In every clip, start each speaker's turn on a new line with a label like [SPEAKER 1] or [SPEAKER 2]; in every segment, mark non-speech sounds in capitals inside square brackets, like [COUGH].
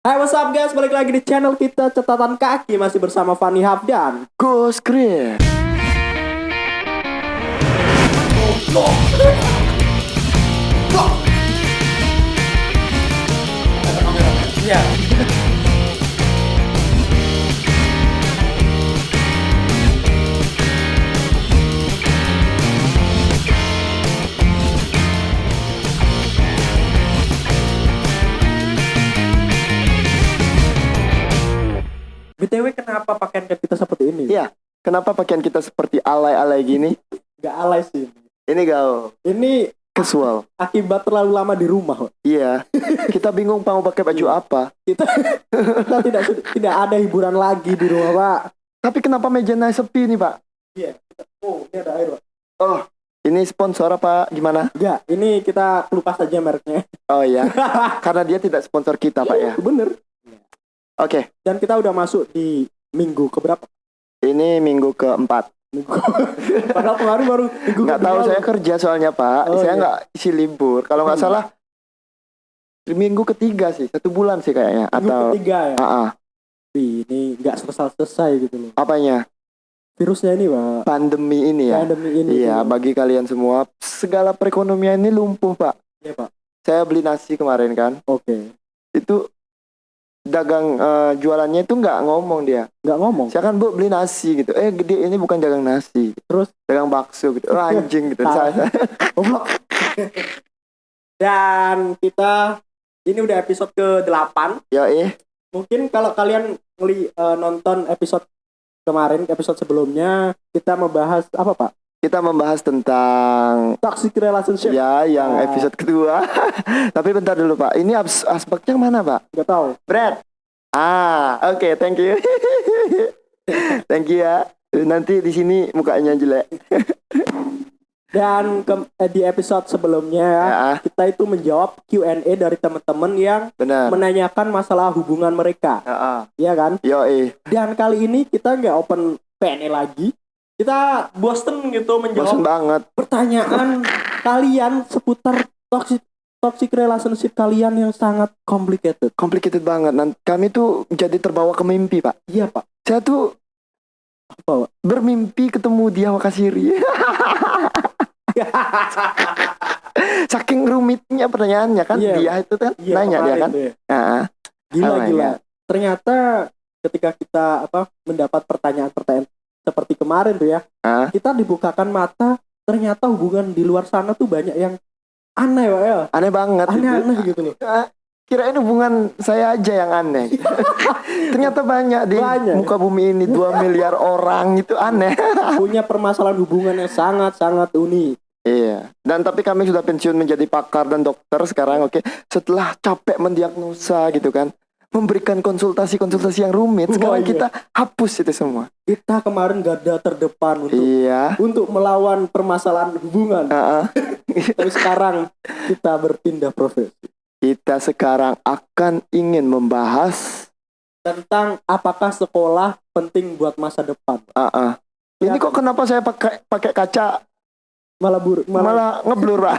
[SPEAKER 1] Hai what's up guys, balik lagi di channel kita Catatan Kaki. Masih bersama Fanny Hafdan
[SPEAKER 2] Go Screen.
[SPEAKER 1] Iya kita seperti ini?
[SPEAKER 2] Iya. Kenapa pakaian kita seperti alay-alay gini?
[SPEAKER 1] Gak alay sih
[SPEAKER 2] Ini gaul,
[SPEAKER 1] Ini
[SPEAKER 2] casual.
[SPEAKER 1] akibat terlalu lama di rumah.
[SPEAKER 2] Iya. Kita bingung mau pakai baju apa.
[SPEAKER 1] Kita, kita tidak tidak ada hiburan lagi di rumah Pak
[SPEAKER 2] Tapi kenapa mejanya sepi nih, Pak?
[SPEAKER 1] Iya Oh ini ada air Pak
[SPEAKER 2] Oh, ini sponsor apa gimana?
[SPEAKER 1] Enggak, ini kita lupa saja mereknya
[SPEAKER 2] Oh iya. [LAUGHS] Karena dia tidak sponsor kita, Pak ya.
[SPEAKER 1] Bener
[SPEAKER 2] Oke,
[SPEAKER 1] Dan kita udah masuk di minggu keberapa?
[SPEAKER 2] ini minggu keempat.
[SPEAKER 1] Minggu. Padahal kemarin baru minggu
[SPEAKER 2] Nggak tahu saya kerja soalnya, Pak.
[SPEAKER 1] Oh,
[SPEAKER 2] saya
[SPEAKER 1] iya.
[SPEAKER 2] nggak isi libur. Kalau nggak
[SPEAKER 1] Hmm.
[SPEAKER 2] salah minggu ketiga sih, satu bulan sih kayaknya.
[SPEAKER 1] Minggu
[SPEAKER 2] Atau
[SPEAKER 1] ketiga ya. Wih, ini nggak selesai selesai gitu loh.
[SPEAKER 2] apanya?
[SPEAKER 1] Virusnya ini pak.
[SPEAKER 2] Pandemi ini ya.
[SPEAKER 1] Pandemi ini.
[SPEAKER 2] Iya,
[SPEAKER 1] gitu.
[SPEAKER 2] bagi kalian semua, segala perekonomian ini lumpuh, Pak.
[SPEAKER 1] Iya pak.
[SPEAKER 2] Saya beli nasi kemarin kan,
[SPEAKER 1] Oke.
[SPEAKER 2] itu dagang eh, jualannya itu nggak ngomong dia.
[SPEAKER 1] Nggak ngomong.
[SPEAKER 2] Saya kan bu beli nasi gitu, eh gede ini bukan dagang nasi,
[SPEAKER 1] Terus?
[SPEAKER 2] dagang bakso gitu, oh, anjing gitu. Saya. [LAUGHS]
[SPEAKER 1] Dan kita ini udah episode ke-8.
[SPEAKER 2] ya eh,
[SPEAKER 1] Mungkin kalau kalian ngeli eh, nonton episode kemarin, episode sebelumnya, kita membahas apa pak?
[SPEAKER 2] Kita membahas tentang
[SPEAKER 1] Toxic relationship.
[SPEAKER 2] ya yang
[SPEAKER 1] Ah.
[SPEAKER 2] episode kedua. [LAUGHS] Tapi bentar dulu Pak, ini as- aspeknya mana Pak?
[SPEAKER 1] Nggak tahu.
[SPEAKER 2] Brad. Ah, oke, thank you. [LAUGHS] thank you ya. Nanti di sini mukanya jelek. [LAUGHS]
[SPEAKER 1] Dan ke- eh, di episode sebelumnya
[SPEAKER 2] Ya,
[SPEAKER 1] kita itu menjawab Q&A dari teman-teman yang
[SPEAKER 2] benar.
[SPEAKER 1] menanyakan masalah hubungan mereka,
[SPEAKER 2] Ya,
[SPEAKER 1] kan?
[SPEAKER 2] Yo eh,
[SPEAKER 1] Dan kali ini kita nggak open PNE lagi, kita bosen gitu menjawab
[SPEAKER 2] banget.
[SPEAKER 1] pertanyaan kalian seputar toxic toxic relationship kalian yang sangat complicated.
[SPEAKER 2] Complicated banget. Nanti kami tuh jadi terbawa ke mimpi Pak.
[SPEAKER 1] Iya pak.
[SPEAKER 2] Saya tuh
[SPEAKER 1] Apa? Pak?
[SPEAKER 2] bermimpi ketemu dia Wakasiri. [LAUGHS] Saking rumitnya pertanyaannya kan
[SPEAKER 1] Iya.
[SPEAKER 2] dia itu kan
[SPEAKER 1] Iya,
[SPEAKER 2] nanya dia kan.
[SPEAKER 1] ya.
[SPEAKER 2] Nah,
[SPEAKER 1] Gila
[SPEAKER 2] Oh
[SPEAKER 1] gila.
[SPEAKER 2] God.
[SPEAKER 1] Ternyata ketika kita apa mendapat pertanyaan-pertanyaan seperti kemarin tuh ya, kita dibukakan mata. Ternyata hubungan di luar sana tuh banyak yang aneh, Pak ya.
[SPEAKER 2] aneh banget. itu.
[SPEAKER 1] Aneh-aneh gitu loh.
[SPEAKER 2] Ah, Kirain hubungan saya aja yang aneh. [LAUGHS] Ternyata banyak di
[SPEAKER 1] Banyak.
[SPEAKER 2] muka bumi ini 2 miliar orang itu aneh. [LAUGHS]
[SPEAKER 1] Punya permasalahan hubungan yang sangat-sangat unik.
[SPEAKER 2] Iya. Dan tapi kami sudah pensiun menjadi pakar dan dokter sekarang oke. Setelah capek mendiagnosa gitu kan. Memberikan konsultasi-konsultasi yang rumit. Sekarang
[SPEAKER 1] Oh, iya.
[SPEAKER 2] kita hapus itu semua.
[SPEAKER 1] Kita kemarin garda terdepan untuk
[SPEAKER 2] Iya.
[SPEAKER 1] untuk melawan permasalahan hubungan.
[SPEAKER 2] Ah, ah. [LAUGHS]
[SPEAKER 1] Tapi sekarang kita berpindah profesi
[SPEAKER 2] kita sekarang akan ingin membahas
[SPEAKER 1] tentang apakah sekolah penting buat masa depan.
[SPEAKER 2] ah, ah. Ini
[SPEAKER 1] Ya.
[SPEAKER 2] kok kenapa saya pakai pakai kaca
[SPEAKER 1] Malah buruk, malah,
[SPEAKER 2] malah ngeblur Pak?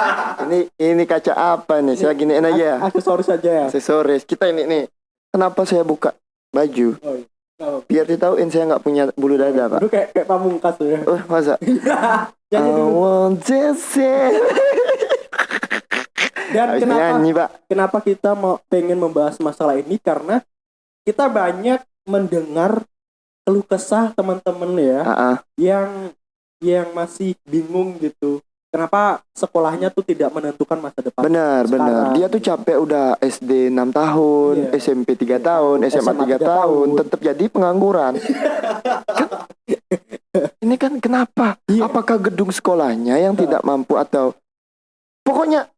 [SPEAKER 2] [LAUGHS] ini ini kaca apa nih? Saya giniin aja ya.
[SPEAKER 1] aksesoris saja ya.
[SPEAKER 2] Aksesoris. Kita ini nih. Kenapa saya buka baju?
[SPEAKER 1] Oh, iya. Kenapa?
[SPEAKER 2] Biar ditahuin saya nggak punya bulu dada, Pak.
[SPEAKER 1] Itu kayak kayak pamungkas tuh ya.
[SPEAKER 2] Oh, masa? [LAUGHS]
[SPEAKER 1] Nyanyi
[SPEAKER 2] I want to say.
[SPEAKER 1] Dan
[SPEAKER 2] Habis
[SPEAKER 1] kenapa
[SPEAKER 2] nyanyi, Pak.
[SPEAKER 1] kenapa kita mau pengen membahas masalah ini karena kita banyak mendengar keluh kesah teman-teman ya
[SPEAKER 2] Ah, ah.
[SPEAKER 1] yang yang masih bingung gitu. Kenapa sekolahnya tuh tidak menentukan masa depan?
[SPEAKER 2] Benar, benar. Dia tuh capek udah SD 6 tahun,
[SPEAKER 1] Iya.
[SPEAKER 2] SMP 3 tahun, SMA,
[SPEAKER 1] SMA
[SPEAKER 2] 3
[SPEAKER 1] tiga
[SPEAKER 2] tahun,
[SPEAKER 1] tahun.
[SPEAKER 2] tetap jadi pengangguran. Kan- ini kan kenapa?
[SPEAKER 1] Iya.
[SPEAKER 2] Apakah gedung sekolahnya yang tidak mampu atau pokoknya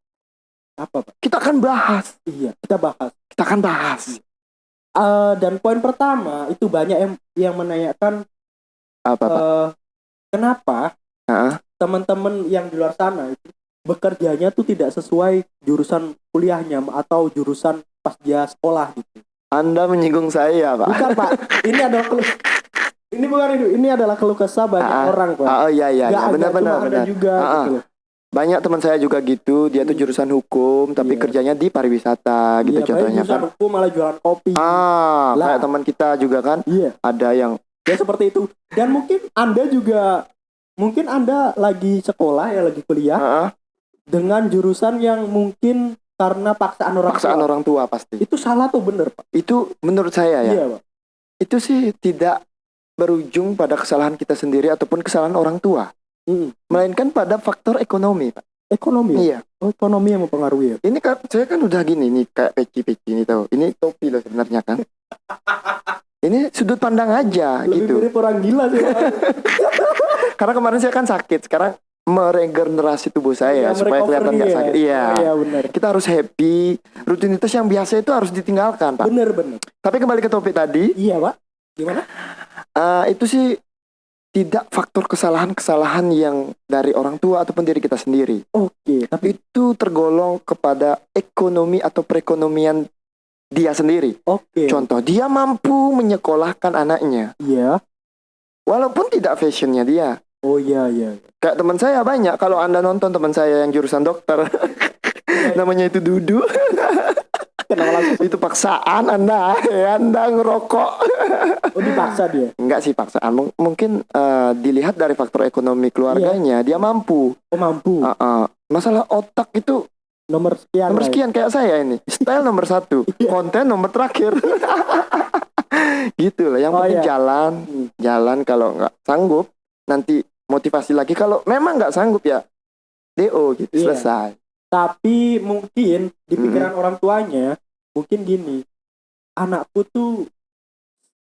[SPEAKER 1] Apa, Pak?
[SPEAKER 2] kita akan bahas.
[SPEAKER 1] Iya, kita bahas.
[SPEAKER 2] Kita akan bahas.
[SPEAKER 1] Eh, dan poin pertama itu banyak yang yang menanyakan
[SPEAKER 2] Apa, Pak?
[SPEAKER 1] eh, kenapa
[SPEAKER 2] Ah.
[SPEAKER 1] teman-teman yang di luar sana itu bekerjanya tuh tidak sesuai jurusan kuliahnya atau jurusan pas dia sekolah gitu.
[SPEAKER 2] Anda menyinggung saya, Pak.
[SPEAKER 1] Bukan pak, ini adalah keluh, [LAUGHS] ini bukan itu, ini adalah keluh kesah banyak
[SPEAKER 2] Ah,
[SPEAKER 1] orang pak.
[SPEAKER 2] Oh iya iya, iya.
[SPEAKER 1] ada,
[SPEAKER 2] benar benar benar.
[SPEAKER 1] juga gitu.
[SPEAKER 2] Banyak teman saya juga gitu, dia tuh
[SPEAKER 1] Hmm.
[SPEAKER 2] jurusan hukum tapi
[SPEAKER 1] Iya.
[SPEAKER 2] kerjanya di pariwisata gitu
[SPEAKER 1] Iya,
[SPEAKER 2] contohnya
[SPEAKER 1] jurusan
[SPEAKER 2] kan.
[SPEAKER 1] hukum malah jualan kopi.
[SPEAKER 2] Ah,
[SPEAKER 1] Lah.
[SPEAKER 2] kayak teman kita juga kan
[SPEAKER 1] Iya,
[SPEAKER 2] ada yang
[SPEAKER 1] ya seperti itu. Dan mungkin Anda juga mungkin Anda lagi sekolah ya, lagi kuliah
[SPEAKER 2] ah, ah,
[SPEAKER 1] dengan jurusan yang mungkin karena paksaan orang
[SPEAKER 2] paksaan
[SPEAKER 1] tua.
[SPEAKER 2] orang tua pasti.
[SPEAKER 1] Itu salah tuh bener, Pak.
[SPEAKER 2] Itu menurut saya ya,
[SPEAKER 1] Iya, Pak.
[SPEAKER 2] itu sih tidak berujung pada kesalahan kita sendiri ataupun kesalahan orang tua,
[SPEAKER 1] Mm.
[SPEAKER 2] melainkan pada faktor ekonomi, Pak.
[SPEAKER 1] Ekonomi. ya?
[SPEAKER 2] Iya.
[SPEAKER 1] Oh, ekonomi yang mempengaruhi ya.
[SPEAKER 2] Ini kan saya kan udah gini nih kayak peci-peci ini tahu. Ini topi loh sebenarnya kan. [LAUGHS] Ini sudut pandang aja
[SPEAKER 1] Lebih
[SPEAKER 2] gitu.
[SPEAKER 1] mirip orang gila sih. [LAUGHS]
[SPEAKER 2] Karena kemarin saya kan sakit, sekarang meregenerasi tubuh saya
[SPEAKER 1] Iya,
[SPEAKER 2] supaya kelihatan nggak
[SPEAKER 1] ya.
[SPEAKER 2] sakit. Iya.
[SPEAKER 1] Oh, iya, benar.
[SPEAKER 2] Kita harus happy. Rutinitas yang biasa itu harus ditinggalkan, Pak.
[SPEAKER 1] Bener, bener.
[SPEAKER 2] Tapi kembali ke topik tadi,
[SPEAKER 1] Iya, Pak. Gimana?
[SPEAKER 2] eh, itu sih tidak faktor kesalahan-kesalahan yang dari orang tua ataupun diri kita sendiri.
[SPEAKER 1] Oke, tapi
[SPEAKER 2] Itu tergolong kepada ekonomi atau perekonomian dia sendiri.
[SPEAKER 1] oke.
[SPEAKER 2] Contoh, dia mampu menyekolahkan anaknya,
[SPEAKER 1] Iya.
[SPEAKER 2] walaupun tidak fashionnya dia.
[SPEAKER 1] Oh iya, iya.
[SPEAKER 2] Kayak teman saya banyak. Kalau anda nonton teman saya yang jurusan dokter, [LAUGHS] namanya itu Dudu,
[SPEAKER 1] Kenapa langsung
[SPEAKER 2] itu paksaan anda, ya, anda ngerokok.
[SPEAKER 1] oh, dipaksa dia?
[SPEAKER 2] Enggak sih paksaan, Mung- mungkin eh, dilihat dari faktor ekonomi keluarganya, dia mampu.
[SPEAKER 1] Oh, mampu.
[SPEAKER 2] Ah, ah. Masalah otak itu
[SPEAKER 1] Nomor sekian.
[SPEAKER 2] nomor sekian kayak saya ini, style nomor satu, [LAUGHS]
[SPEAKER 1] Iya.
[SPEAKER 2] konten nomor terakhir. [LAUGHS] gitu lah. Yang
[SPEAKER 1] Oh,
[SPEAKER 2] penting
[SPEAKER 1] iya.
[SPEAKER 2] jalan,
[SPEAKER 1] Hmm.
[SPEAKER 2] jalan kalau nggak sanggup nanti motivasi lagi kalau memang nggak sanggup ya do gitu
[SPEAKER 1] Iya.
[SPEAKER 2] selesai
[SPEAKER 1] Tapi mungkin di
[SPEAKER 2] Mm-mm.
[SPEAKER 1] pikiran orang tuanya mungkin gini, anakku tuh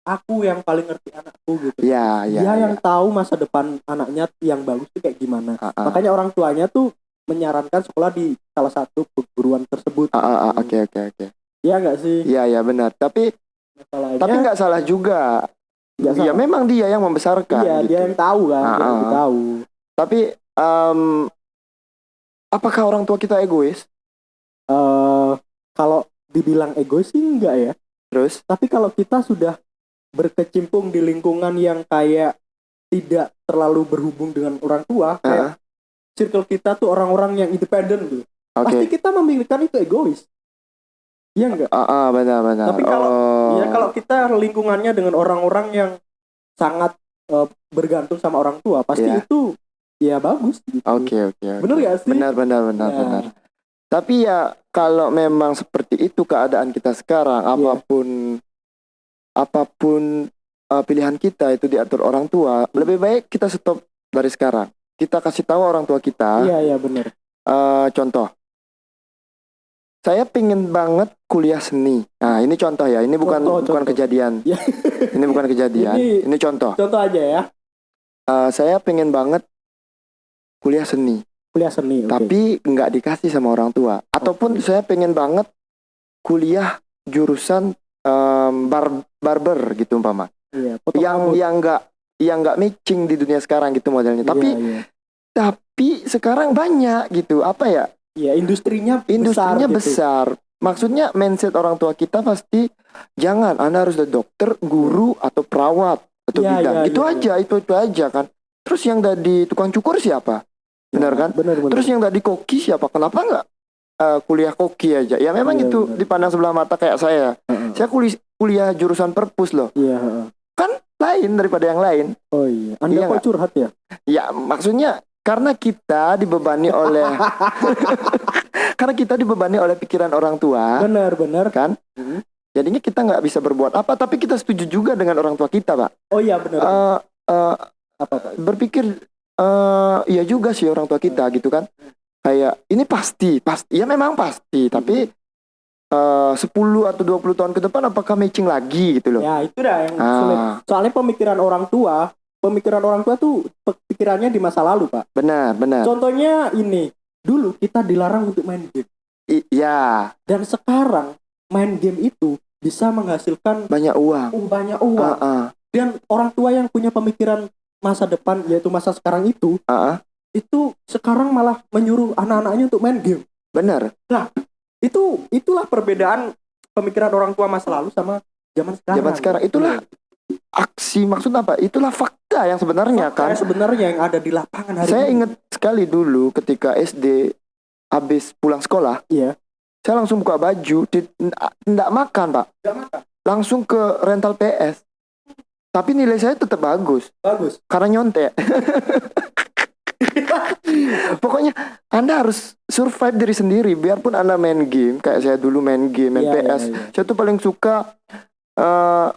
[SPEAKER 1] aku yang paling ngerti anakku gitu.
[SPEAKER 2] ya ya,
[SPEAKER 1] Dia
[SPEAKER 2] ya.
[SPEAKER 1] yang tahu masa depan anaknya yang bagus tuh kayak gimana.
[SPEAKER 2] Ah, ah.
[SPEAKER 1] Makanya orang tuanya tuh menyarankan sekolah di salah satu perguruan tersebut.
[SPEAKER 2] Ah, ah, ah, oke oke oke
[SPEAKER 1] Iya nggak sih?
[SPEAKER 2] ya ya benar tapi
[SPEAKER 1] Masalahnya
[SPEAKER 2] tapi nggak salah juga
[SPEAKER 1] nggak
[SPEAKER 2] ya
[SPEAKER 1] salah.
[SPEAKER 2] memang dia yang membesarkan
[SPEAKER 1] Iya,
[SPEAKER 2] gitu.
[SPEAKER 1] dia yang tahu kan,
[SPEAKER 2] Ah,
[SPEAKER 1] dia
[SPEAKER 2] ah.
[SPEAKER 1] tahu.
[SPEAKER 2] tapi em, apakah orang tua kita egois
[SPEAKER 1] eh kalau dibilang egois sih enggak ya.
[SPEAKER 2] terus
[SPEAKER 1] Tapi kalau kita sudah berkecimpung di lingkungan yang kayak tidak terlalu berhubung dengan orang tua,
[SPEAKER 2] Ah,
[SPEAKER 1] kayak circle kita tuh orang-orang yang independen gitu.
[SPEAKER 2] Oke
[SPEAKER 1] Pasti kita memikirkan itu egois. Iya enggak?
[SPEAKER 2] Ah, ah, benar benar
[SPEAKER 1] Tapi kalau-
[SPEAKER 2] Oh.
[SPEAKER 1] Ya kalau kita lingkungannya dengan orang-orang yang sangat eh, bergantung sama orang tua, pasti
[SPEAKER 2] Iya.
[SPEAKER 1] itu ya bagus gitu.
[SPEAKER 2] oke oke.
[SPEAKER 1] Bener gak sih?
[SPEAKER 2] benar benar benar
[SPEAKER 1] Ya.
[SPEAKER 2] benar Tapi ya kalau memang seperti itu keadaan kita sekarang,
[SPEAKER 1] Iya.
[SPEAKER 2] apa pun apa pun uh, pilihan kita itu diatur orang tua, lebih baik kita stop dari sekarang. Kita kasih tahu orang tua kita.
[SPEAKER 1] Iya iya benar.
[SPEAKER 2] uh, contoh, saya pingin banget kuliah seni. Nah ini contoh ya, ini bukan
[SPEAKER 1] Contoh,
[SPEAKER 2] bukan
[SPEAKER 1] contoh.
[SPEAKER 2] kejadian.
[SPEAKER 1] Iya.
[SPEAKER 2] ini bukan kejadian.
[SPEAKER 1] Ini-
[SPEAKER 2] ini contoh.
[SPEAKER 1] Contoh aja ya,
[SPEAKER 2] Uh, saya pengen banget kuliah seni.
[SPEAKER 1] kuliah seni.
[SPEAKER 2] tapi nggak dikasih sama orang tua ataupun saya pengen banget kuliah jurusan em, bar barber gitu umpama
[SPEAKER 1] iya,
[SPEAKER 2] yang
[SPEAKER 1] rambut.
[SPEAKER 2] yang nggak yang nggak matching di dunia sekarang gitu modelnya tapi
[SPEAKER 1] Iya, iya.
[SPEAKER 2] tapi sekarang banyak gitu apa ya
[SPEAKER 1] Iya, industrinya
[SPEAKER 2] industrinya
[SPEAKER 1] besar, gitu.
[SPEAKER 2] besar maksudnya mindset orang tua kita pasti jangan anda harus jadi dokter guru atau perawat atau
[SPEAKER 1] Iya,
[SPEAKER 2] bidang
[SPEAKER 1] iya,
[SPEAKER 2] itu
[SPEAKER 1] iya,
[SPEAKER 2] aja itu itu aja kan terus yang dari tukang cukur siapa benar kan
[SPEAKER 1] Benar benar.
[SPEAKER 2] Terus yang tadi koki siapa? Kenapa nggak eh, kuliah koki aja? Ya memang
[SPEAKER 1] Iya,
[SPEAKER 2] itu
[SPEAKER 1] benar.
[SPEAKER 2] dipandang sebelah mata kayak saya.
[SPEAKER 1] Heeh.
[SPEAKER 2] Saya kuliah kuliah jurusan perpus loh.
[SPEAKER 1] Iya, heeh.
[SPEAKER 2] Kan lain daripada yang lain.
[SPEAKER 1] Oh iya. Anda
[SPEAKER 2] Iya
[SPEAKER 1] kok curhat ya?
[SPEAKER 2] Ya maksudnya karena kita dibebani oleh [LAUGHS] karena kita dibebani oleh pikiran orang tua
[SPEAKER 1] benar benar.
[SPEAKER 2] kan.
[SPEAKER 1] Mhm.
[SPEAKER 2] Jadinya kita nggak bisa berbuat apa. Tapi kita setuju juga dengan orang tua kita, pak.
[SPEAKER 1] Oh iya benar.
[SPEAKER 2] Eh, eh,
[SPEAKER 1] apa Pak?
[SPEAKER 2] berpikir eh ya juga sih orang tua kita gitu kan kayak ini pasti pasti ya memang pasti tapi eh 10 atau 20 tahun ke depan apakah matching lagi gitu loh
[SPEAKER 1] Ya, itu dah yang sulit.
[SPEAKER 2] ah
[SPEAKER 1] Soalnya pemikiran orang tua, pemikiran orang tua tuh pikirannya di masa lalu, Pak.
[SPEAKER 2] benar benar
[SPEAKER 1] Contohnya ini, dulu kita dilarang untuk main game.
[SPEAKER 2] I- ya
[SPEAKER 1] Dan sekarang main game itu bisa menghasilkan
[SPEAKER 2] banyak uang
[SPEAKER 1] uh, banyak uang.
[SPEAKER 2] ah ah
[SPEAKER 1] Dan orang tua yang punya pemikiran masa depan yaitu masa sekarang itu,
[SPEAKER 2] ah, ah.
[SPEAKER 1] itu sekarang malah menyuruh anak-anaknya untuk main game.
[SPEAKER 2] benar
[SPEAKER 1] Itu itulah perbedaan pemikiran orang tua masa lalu sama zaman sekarang.
[SPEAKER 2] zaman sekarang itulah aksi maksud apa itulah fakta fakta yang sebenarnya kan.
[SPEAKER 1] Kayak sebenarnya yang ada di lapangan hari
[SPEAKER 2] Saya
[SPEAKER 1] ini.
[SPEAKER 2] ingat sekali dulu ketika SD habis pulang sekolah,
[SPEAKER 1] Iya.
[SPEAKER 2] saya langsung buka baju, tidak makan pak,
[SPEAKER 1] makan.
[SPEAKER 2] langsung ke rental PS. Tapi nilai saya tetap bagus
[SPEAKER 1] Bagus.
[SPEAKER 2] karena nyontek. [LAUGHS] Pokoknya Anda harus survive diri sendiri, biarpun Anda main game, kayak saya dulu main game, main
[SPEAKER 1] Iya,
[SPEAKER 2] PS.
[SPEAKER 1] iya, iya.
[SPEAKER 2] Saya tuh paling suka eh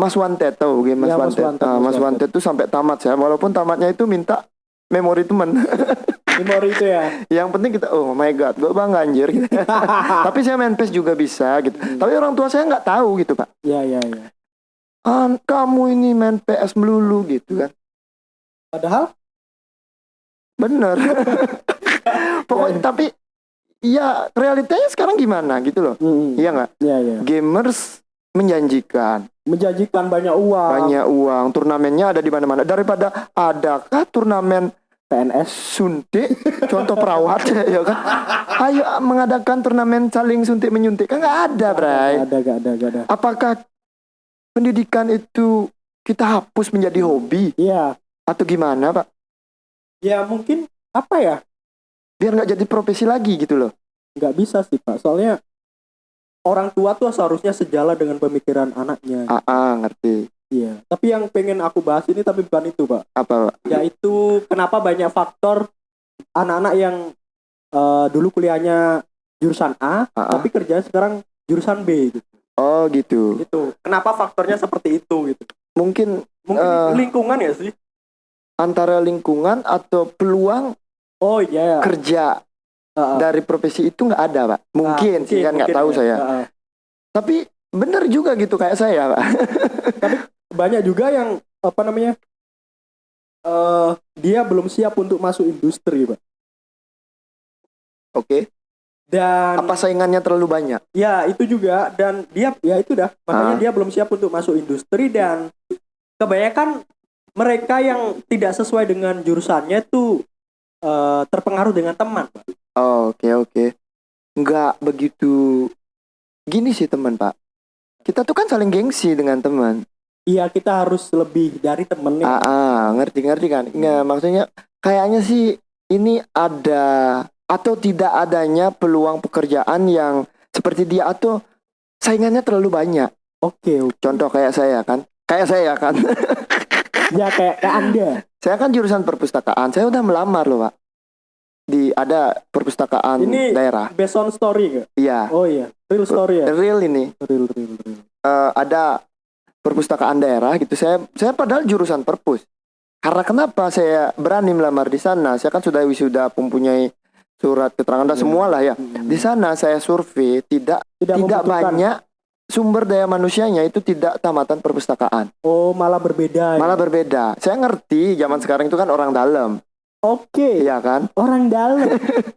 [SPEAKER 2] Mas Wanted tahu game Mas
[SPEAKER 1] Iya, Mas
[SPEAKER 2] Wanted. Ah,
[SPEAKER 1] Mas
[SPEAKER 2] Wanted tuh sampai tamat saya, walaupun tamatnya itu minta memori teman. [LAUGHS]
[SPEAKER 1] Memori itu ya.
[SPEAKER 2] Yang penting kita, oh my god, gue bangga anjir. gitu. [LAUGHS] Tapi saya main PES juga bisa gitu.
[SPEAKER 1] Hmm.
[SPEAKER 2] Tapi orang tua saya nggak tahu gitu pak.
[SPEAKER 1] Iya, iya, iya.
[SPEAKER 2] Ah, kamu ini main PS melulu gitu kan.
[SPEAKER 1] Padahal
[SPEAKER 2] Bener. [LAUGHS] Pokoknya tapi ya realitanya sekarang gimana gitu loh.
[SPEAKER 1] mm,
[SPEAKER 2] Iya nggak?
[SPEAKER 1] Iya, iya.
[SPEAKER 2] Gamers menjanjikan
[SPEAKER 1] Menjanjikan banyak uang.
[SPEAKER 2] banyak uang, turnamennya ada di mana-mana. Daripada adakah turnamen
[SPEAKER 1] PNS.
[SPEAKER 2] suntik, contoh perawat [LAUGHS] ya kan? Ayo mengadakan turnamen saling suntik menyuntik kan nggak ada, Bray.
[SPEAKER 1] Gak ada, gak ada, gak ada.
[SPEAKER 2] Apakah pendidikan itu kita hapus menjadi hobi
[SPEAKER 1] Iya.
[SPEAKER 2] atau gimana, Pak?
[SPEAKER 1] Ya mungkin apa ya?
[SPEAKER 2] Biar nggak jadi profesi lagi gitu loh.
[SPEAKER 1] Nggak bisa sih pak. Soalnya orang tua tuh seharusnya sejalan dengan pemikiran anaknya.
[SPEAKER 2] Ah, ah, ngerti.
[SPEAKER 1] Iya. Tapi yang pengen aku bahas ini tapi bukan itu pak.
[SPEAKER 2] Apa, Pak?
[SPEAKER 1] Yaitu kenapa banyak faktor anak-anak yang eh, dulu kuliahnya jurusan A,
[SPEAKER 2] Ah, ah.
[SPEAKER 1] tapi kerjanya sekarang jurusan B gitu.
[SPEAKER 2] Oh, gitu.
[SPEAKER 1] Gitu. Kenapa faktornya seperti itu gitu?
[SPEAKER 2] Mungkin
[SPEAKER 1] Mungkin
[SPEAKER 2] Eh.
[SPEAKER 1] lingkungan ya sih.
[SPEAKER 2] antara lingkungan atau peluang
[SPEAKER 1] Oh iya.
[SPEAKER 2] kerja Dari profesi itu nggak ada, Pak.
[SPEAKER 1] Ah,
[SPEAKER 2] Mungkin, sih kan nggak tahu
[SPEAKER 1] ya.
[SPEAKER 2] saya. Tapi bener juga gitu kayak saya, Pak.
[SPEAKER 1] banyak juga yang apa namanya eh dia belum siap untuk masuk industri pak
[SPEAKER 2] Oke.
[SPEAKER 1] dan
[SPEAKER 2] Apa saingannya terlalu banyak?
[SPEAKER 1] ya itu juga dan dia ya itu dah makanya
[SPEAKER 2] Ah.
[SPEAKER 1] dia belum siap untuk masuk industri dan kebanyakan mereka yang tidak sesuai dengan jurusannya itu eh, terpengaruh dengan teman Pak.
[SPEAKER 2] Oh, Oke oke. Nggak begitu gini sih teman Pak. Kita tuh kan saling gengsi dengan teman.
[SPEAKER 1] iya kita harus lebih dari temennya
[SPEAKER 2] Ah, ah, ngerti ngerti kan? Nggak maksudnya kayaknya sih ini ada atau tidak adanya peluang pekerjaan yang seperti dia atau saingannya terlalu banyak.
[SPEAKER 1] oke oke.
[SPEAKER 2] Contoh kayak saya kan, kayak saya kan. [LAUGHS]
[SPEAKER 1] ya kayak, kayak anda
[SPEAKER 2] saya kan jurusan perpustakaan. Saya udah melamar loh pak. Di ada perpustakaan
[SPEAKER 1] Ini-
[SPEAKER 2] daerah.
[SPEAKER 1] based on story nggak
[SPEAKER 2] Iya.
[SPEAKER 1] oh iya real story ya
[SPEAKER 2] Real ini.
[SPEAKER 1] real real real
[SPEAKER 2] eh, ada perpustakaan daerah gitu. Saya saya padahal jurusan perpus. Karena kenapa saya berani melamar di sana? Saya kan sudah wisuda mempunyai surat keterangan dan
[SPEAKER 1] Iya.
[SPEAKER 2] semua lah ya.
[SPEAKER 1] Hmm.
[SPEAKER 2] Di sana saya survei tidak
[SPEAKER 1] tidak,
[SPEAKER 2] tidak banyak sumber daya manusianya itu tidak tamatan perpustakaan.
[SPEAKER 1] oh malah berbeda ya?
[SPEAKER 2] Malah berbeda. Saya ngerti zaman sekarang itu kan orang dalam,
[SPEAKER 1] oke
[SPEAKER 2] iya kan?
[SPEAKER 1] orang dalam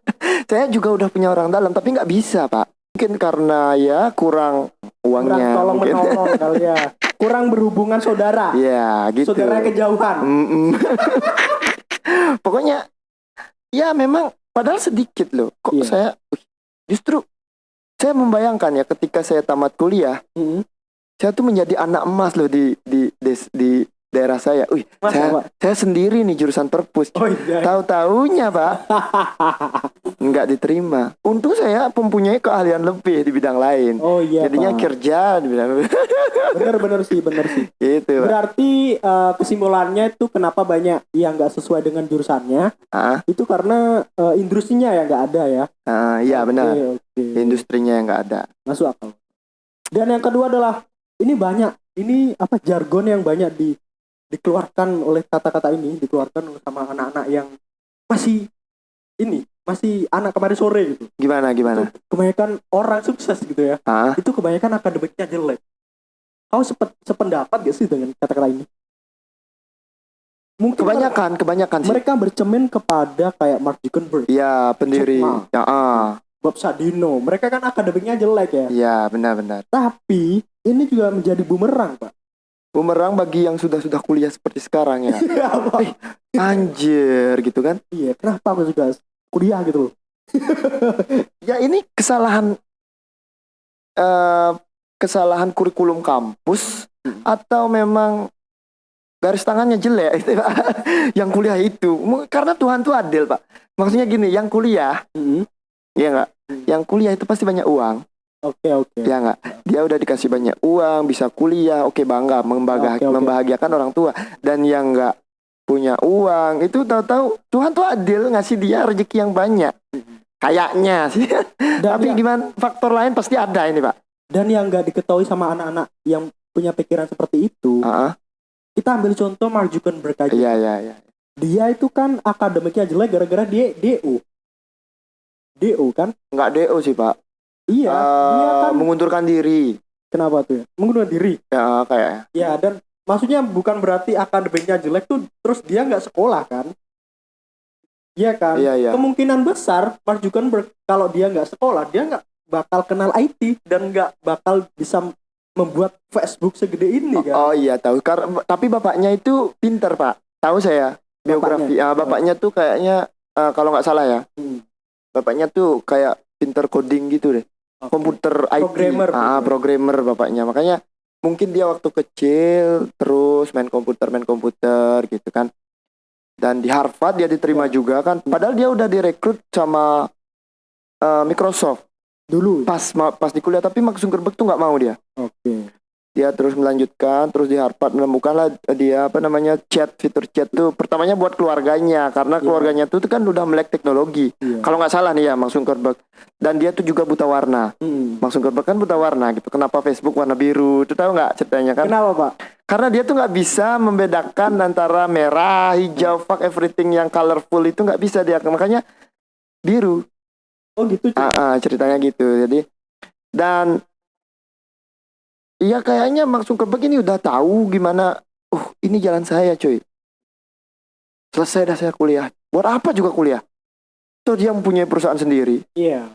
[SPEAKER 1] [LAUGHS]
[SPEAKER 2] Saya juga udah punya orang dalam tapi nggak bisa pak. Mungkin karena ya kurang
[SPEAKER 1] kurang
[SPEAKER 2] uangnya.
[SPEAKER 1] tolong
[SPEAKER 2] mungkin.
[SPEAKER 1] menolong [LAUGHS] kali ya kurang berhubungan saudara
[SPEAKER 2] Iya gitu.
[SPEAKER 1] saudara kejauhan. [LAUGHS]
[SPEAKER 2] Pokoknya ya memang padahal sedikit loh. Kok
[SPEAKER 1] Iya.
[SPEAKER 2] saya justru saya membayangkan ya ketika saya tamat kuliah,
[SPEAKER 1] Mm-mm.
[SPEAKER 2] saya tuh menjadi anak emas loh di di des- di daerah saya. Wih, saya
[SPEAKER 1] Pak?
[SPEAKER 2] saya sendiri nih jurusan perpus.
[SPEAKER 1] oh iya
[SPEAKER 2] Tahu-taunya, Pak, [LAUGHS] nggak diterima. Untung saya mempunyai keahlian lebih di bidang lain.
[SPEAKER 1] oh iya
[SPEAKER 2] Jadinya
[SPEAKER 1] Pak.
[SPEAKER 2] kerja di bidang [LAUGHS]
[SPEAKER 1] bener bener sih bener sih
[SPEAKER 2] gitu, Pak.
[SPEAKER 1] berarti eh, kesimpulannya itu kenapa banyak yang nggak sesuai dengan jurusannya
[SPEAKER 2] Ah,
[SPEAKER 1] itu karena eh, industrinya yang nggak ada ya
[SPEAKER 2] ah, iya benar.
[SPEAKER 1] Oke, oke.
[SPEAKER 2] Industrinya yang nggak ada.
[SPEAKER 1] masuk akal dan yang kedua adalah ini banyak ini apa jargon yang banyak di dikeluarkan oleh kata-kata ini dikeluarkan sama anak-anak yang masih ini masih anak kemarin sore gitu
[SPEAKER 2] Gimana gimana?
[SPEAKER 1] kebanyakan orang sukses gitu ya
[SPEAKER 2] Ah,
[SPEAKER 1] itu kebanyakan akademiknya jelek kau sepet, sependapat gak sih dengan kata-kata ini mungkin
[SPEAKER 2] kebanyakan kebanyakan sih.
[SPEAKER 1] mereka bercermin kepada kayak Mark Zuckerberg
[SPEAKER 2] Iya, pendiri.
[SPEAKER 1] Jack Ma.
[SPEAKER 2] Ya, ah.
[SPEAKER 1] Bob Sadino mereka kan akademiknya jelek ya
[SPEAKER 2] Iya, benar-benar.
[SPEAKER 1] tapi ini juga menjadi bumerang pak
[SPEAKER 2] Bumerang bagi yang sudah-sudah kuliah seperti sekarang ya. [LAUGHS]
[SPEAKER 1] Iya, Pak.
[SPEAKER 2] Anjir gitu kan.
[SPEAKER 1] iya kenapa aku juga kuliah gitu loh [LAUGHS]
[SPEAKER 2] Ya ini kesalahan eh kesalahan kurikulum kampus
[SPEAKER 1] Hmm.
[SPEAKER 2] atau memang garis tangannya jelek [LAUGHS] itu Pak. yang kuliah itu karena Tuhan tuh adil Pak maksudnya gini yang kuliah
[SPEAKER 1] Mm-mm.
[SPEAKER 2] ya nggak
[SPEAKER 1] Hmm.
[SPEAKER 2] yang kuliah itu pasti banyak uang
[SPEAKER 1] Oke oke.
[SPEAKER 2] ya nggak dia udah dikasih banyak uang bisa kuliah oke bangga membahagi-
[SPEAKER 1] Oke, oke.
[SPEAKER 2] membahagiakan orang tua dan yang nggak punya uang itu tahu-tahu Tuhan tuh adil ngasih dia rezeki yang banyak kayaknya sih
[SPEAKER 1] Dan [LAUGHS]
[SPEAKER 2] tapi
[SPEAKER 1] yang,
[SPEAKER 2] gimana faktor lain pasti ada ini Pak
[SPEAKER 1] dan yang nggak diketahui sama anak-anak yang punya pikiran seperti itu,
[SPEAKER 2] Ah, ah.
[SPEAKER 1] kita ambil contoh Mark Zuckerberg aja.
[SPEAKER 2] iya iya iya
[SPEAKER 1] Dia itu kan akademiknya jelek gara-gara dia DO. DO kan?
[SPEAKER 2] nggak do sih Pak
[SPEAKER 1] Iya, dia
[SPEAKER 2] Eh,
[SPEAKER 1] kan
[SPEAKER 2] mengundurkan diri
[SPEAKER 1] kenapa tuh ya? Mengundurkan diri.
[SPEAKER 2] ya kayak
[SPEAKER 1] Ya dan maksudnya bukan berarti akademiknya jelek tuh terus dia nggak sekolah kan? Iya kan?
[SPEAKER 2] iya iya
[SPEAKER 1] Kemungkinan besar Mark Zuckerberg kalau dia nggak sekolah dia nggak bakal kenal IT dan nggak bakal bisa membuat Facebook segede ini kan?
[SPEAKER 2] oh iya tahu karena tapi bapaknya itu pinter Pak tahu saya biografi ah bapaknya tuh kayaknya eh, kalau nggak salah ya
[SPEAKER 1] Hmm.
[SPEAKER 2] bapaknya tuh kayak pinter coding gitu deh. Komputer IT
[SPEAKER 1] Programmer.
[SPEAKER 2] ah programmer bapaknya makanya mungkin dia waktu kecil terus main komputer main komputer gitu kan dan di Harvard dia diterima
[SPEAKER 1] Ya.
[SPEAKER 2] juga kan padahal dia udah direkrut sama eh, Microsoft
[SPEAKER 1] Dulu.
[SPEAKER 2] pas pas di kuliah tapi Mark Zuckerberg tuh nggak mau dia
[SPEAKER 1] Oke.
[SPEAKER 2] Dia terus melanjutkan terus di Harvard menemukanlah dia apa namanya chat fitur chat tuh pertamanya buat keluarganya karena
[SPEAKER 1] Iya.
[SPEAKER 2] keluarganya tuh, tuh kan udah melek teknologi
[SPEAKER 1] Iya.
[SPEAKER 2] kalau nggak salah nih ya Mark Zuckerberg dan dia tuh juga buta warna
[SPEAKER 1] Hmm.
[SPEAKER 2] Mark Zuckerberg kan buta warna gitu kenapa Facebook warna biru itu tahu nggak ceritanya kan
[SPEAKER 1] Kenapa Pak?
[SPEAKER 2] karena dia tuh nggak bisa membedakan antara merah hijau fuck everything yang colorful itu nggak bisa dia makanya biru
[SPEAKER 1] Oh gitu.
[SPEAKER 2] Ah, ah, ceritanya gitu. Jadi dan iya kayaknya Mark Zuckerberg ini udah tahu gimana. Oh, ini jalan saya, cuy. Selesai dah saya kuliah. Buat apa juga kuliah? Tuh dia mempunyai perusahaan sendiri.
[SPEAKER 1] Iya.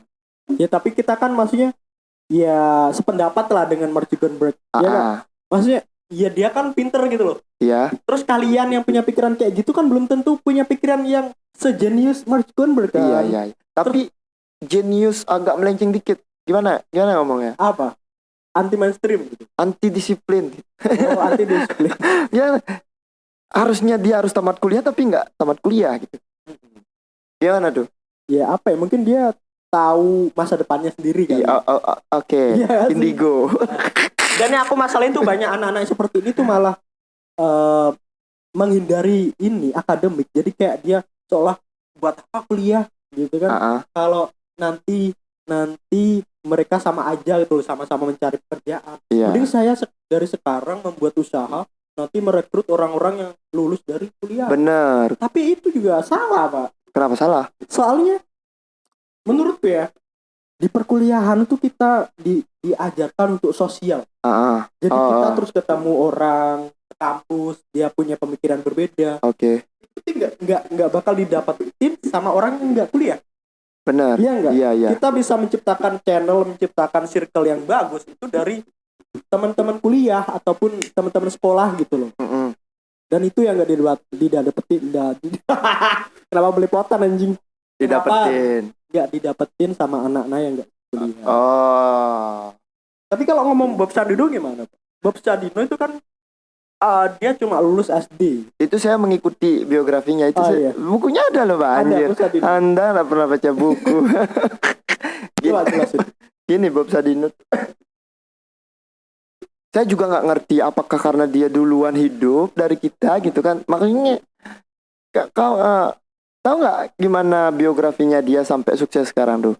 [SPEAKER 1] Ya tapi kita kan maksudnya ya sependapat lah dengan Mark Zuckerberg.
[SPEAKER 2] Ah,
[SPEAKER 1] Iya kan? Maksudnya ya dia kan pinter gitu loh.
[SPEAKER 2] iya.
[SPEAKER 1] Terus kalian yang punya pikiran kayak gitu kan belum tentu punya pikiran yang sejenius Mark Zuckerberg kan.
[SPEAKER 2] Iya, iya. Tapi genius agak melenceng dikit. Gimana? Gimana ngomongnya?
[SPEAKER 1] Apa? Anti mainstream gitu.
[SPEAKER 2] Anti disiplin.
[SPEAKER 1] Oh, anti disiplin.
[SPEAKER 2] ya [LAUGHS] harusnya dia harus tamat kuliah tapi nggak tamat kuliah gitu. Gimana tuh?
[SPEAKER 1] ya apa ya? Mungkin dia tahu masa depannya sendiri kan.
[SPEAKER 2] Iya, oh, Oke,
[SPEAKER 1] Iya sih.
[SPEAKER 2] indigo. [LAUGHS]
[SPEAKER 1] Dan yang aku masalahin tuh banyak anak-anak seperti ini tuh malah eh, menghindari ini akademik. Jadi kayak dia seolah buat apa kuliah gitu kan.
[SPEAKER 2] Ah, ah.
[SPEAKER 1] Kalau nanti nanti mereka sama aja gitu loh, sama-sama mencari pekerjaan.
[SPEAKER 2] Iya.
[SPEAKER 1] Mending saya se- dari sekarang membuat usaha nanti merekrut orang-orang yang lulus dari kuliah.
[SPEAKER 2] Bener.
[SPEAKER 1] Tapi itu juga salah, Pak.
[SPEAKER 2] Kenapa salah?
[SPEAKER 1] Soalnya menurut ya di perkuliahan tuh kita di, diajarkan untuk sosial.
[SPEAKER 2] Ah, ah.
[SPEAKER 1] Jadi
[SPEAKER 2] Oh,
[SPEAKER 1] kita
[SPEAKER 2] oh.
[SPEAKER 1] terus ketemu orang kampus, dia punya pemikiran berbeda.
[SPEAKER 2] Oke.
[SPEAKER 1] Itu nggak nggak nggak bakal didapetin sama orang yang nggak kuliah.
[SPEAKER 2] Bener.
[SPEAKER 1] Iya nggak?
[SPEAKER 2] Iya, iya.
[SPEAKER 1] Kita bisa menciptakan channel, menciptakan circle yang bagus itu dari teman-teman kuliah ataupun teman-teman sekolah gitu loh.
[SPEAKER 2] Mm-mm.
[SPEAKER 1] Dan itu yang nggak didapat tidak dapetin di- [LAUGHS] kenapa belepotan anjing
[SPEAKER 2] Didapetin.
[SPEAKER 1] nggak didapetin sama anak-anak yang nggak kuliah.
[SPEAKER 2] Oh.
[SPEAKER 1] Tapi kalau ngomong Bob Sadino gimana? Bob Sadino itu kan uh, dia cuma lulus SD.
[SPEAKER 2] Itu saya mengikuti biografinya itu.
[SPEAKER 1] Oh,
[SPEAKER 2] saya-
[SPEAKER 1] iya.
[SPEAKER 2] Bukunya ada loh, Pak. Anjir. Anda nggak pernah baca buku. [LAUGHS]
[SPEAKER 1] Jelasin.
[SPEAKER 2] Gini Bob Sadino. Saya juga nggak ngerti apakah karena dia duluan hidup dari kita gitu kan. Makanya ka- kau eh, tahu nggak gimana biografinya dia sampai sukses sekarang tuh?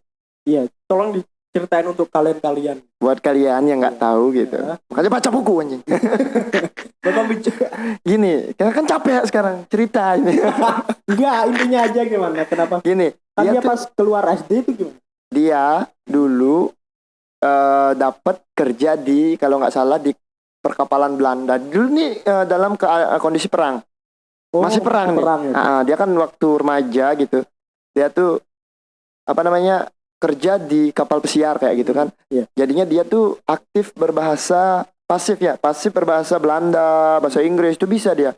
[SPEAKER 1] Iya, tolong diceritain untuk kalian-kalian.
[SPEAKER 2] Buat kalian yang nggak
[SPEAKER 1] Iya.
[SPEAKER 2] tahu gitu.
[SPEAKER 1] Ya.
[SPEAKER 2] Makanya baca buku anjing. [LAUGHS]
[SPEAKER 1] Bapak bicara
[SPEAKER 2] Gini, karena kan capek sekarang cerita ini. [LAUGHS]
[SPEAKER 1] enggak intinya aja gimana? Kenapa?
[SPEAKER 2] Gini,
[SPEAKER 1] Kan
[SPEAKER 2] dia
[SPEAKER 1] pas keluar SD itu gimana?
[SPEAKER 2] dia dulu eh dapat kerja di kalau nggak salah di perkapalan Belanda. Dulu nih eh, dalam ke- eh, kondisi perang.
[SPEAKER 1] Oh,
[SPEAKER 2] Masih perang nih.
[SPEAKER 1] perang ya.
[SPEAKER 2] Ah, dia kan waktu remaja gitu. Dia tuh apa namanya kerja di kapal pesiar kayak gitu kan.
[SPEAKER 1] Iya.
[SPEAKER 2] Jadinya dia tuh aktif berbahasa pasif ya, pasif berbahasa Belanda, bahasa Inggris itu bisa dia.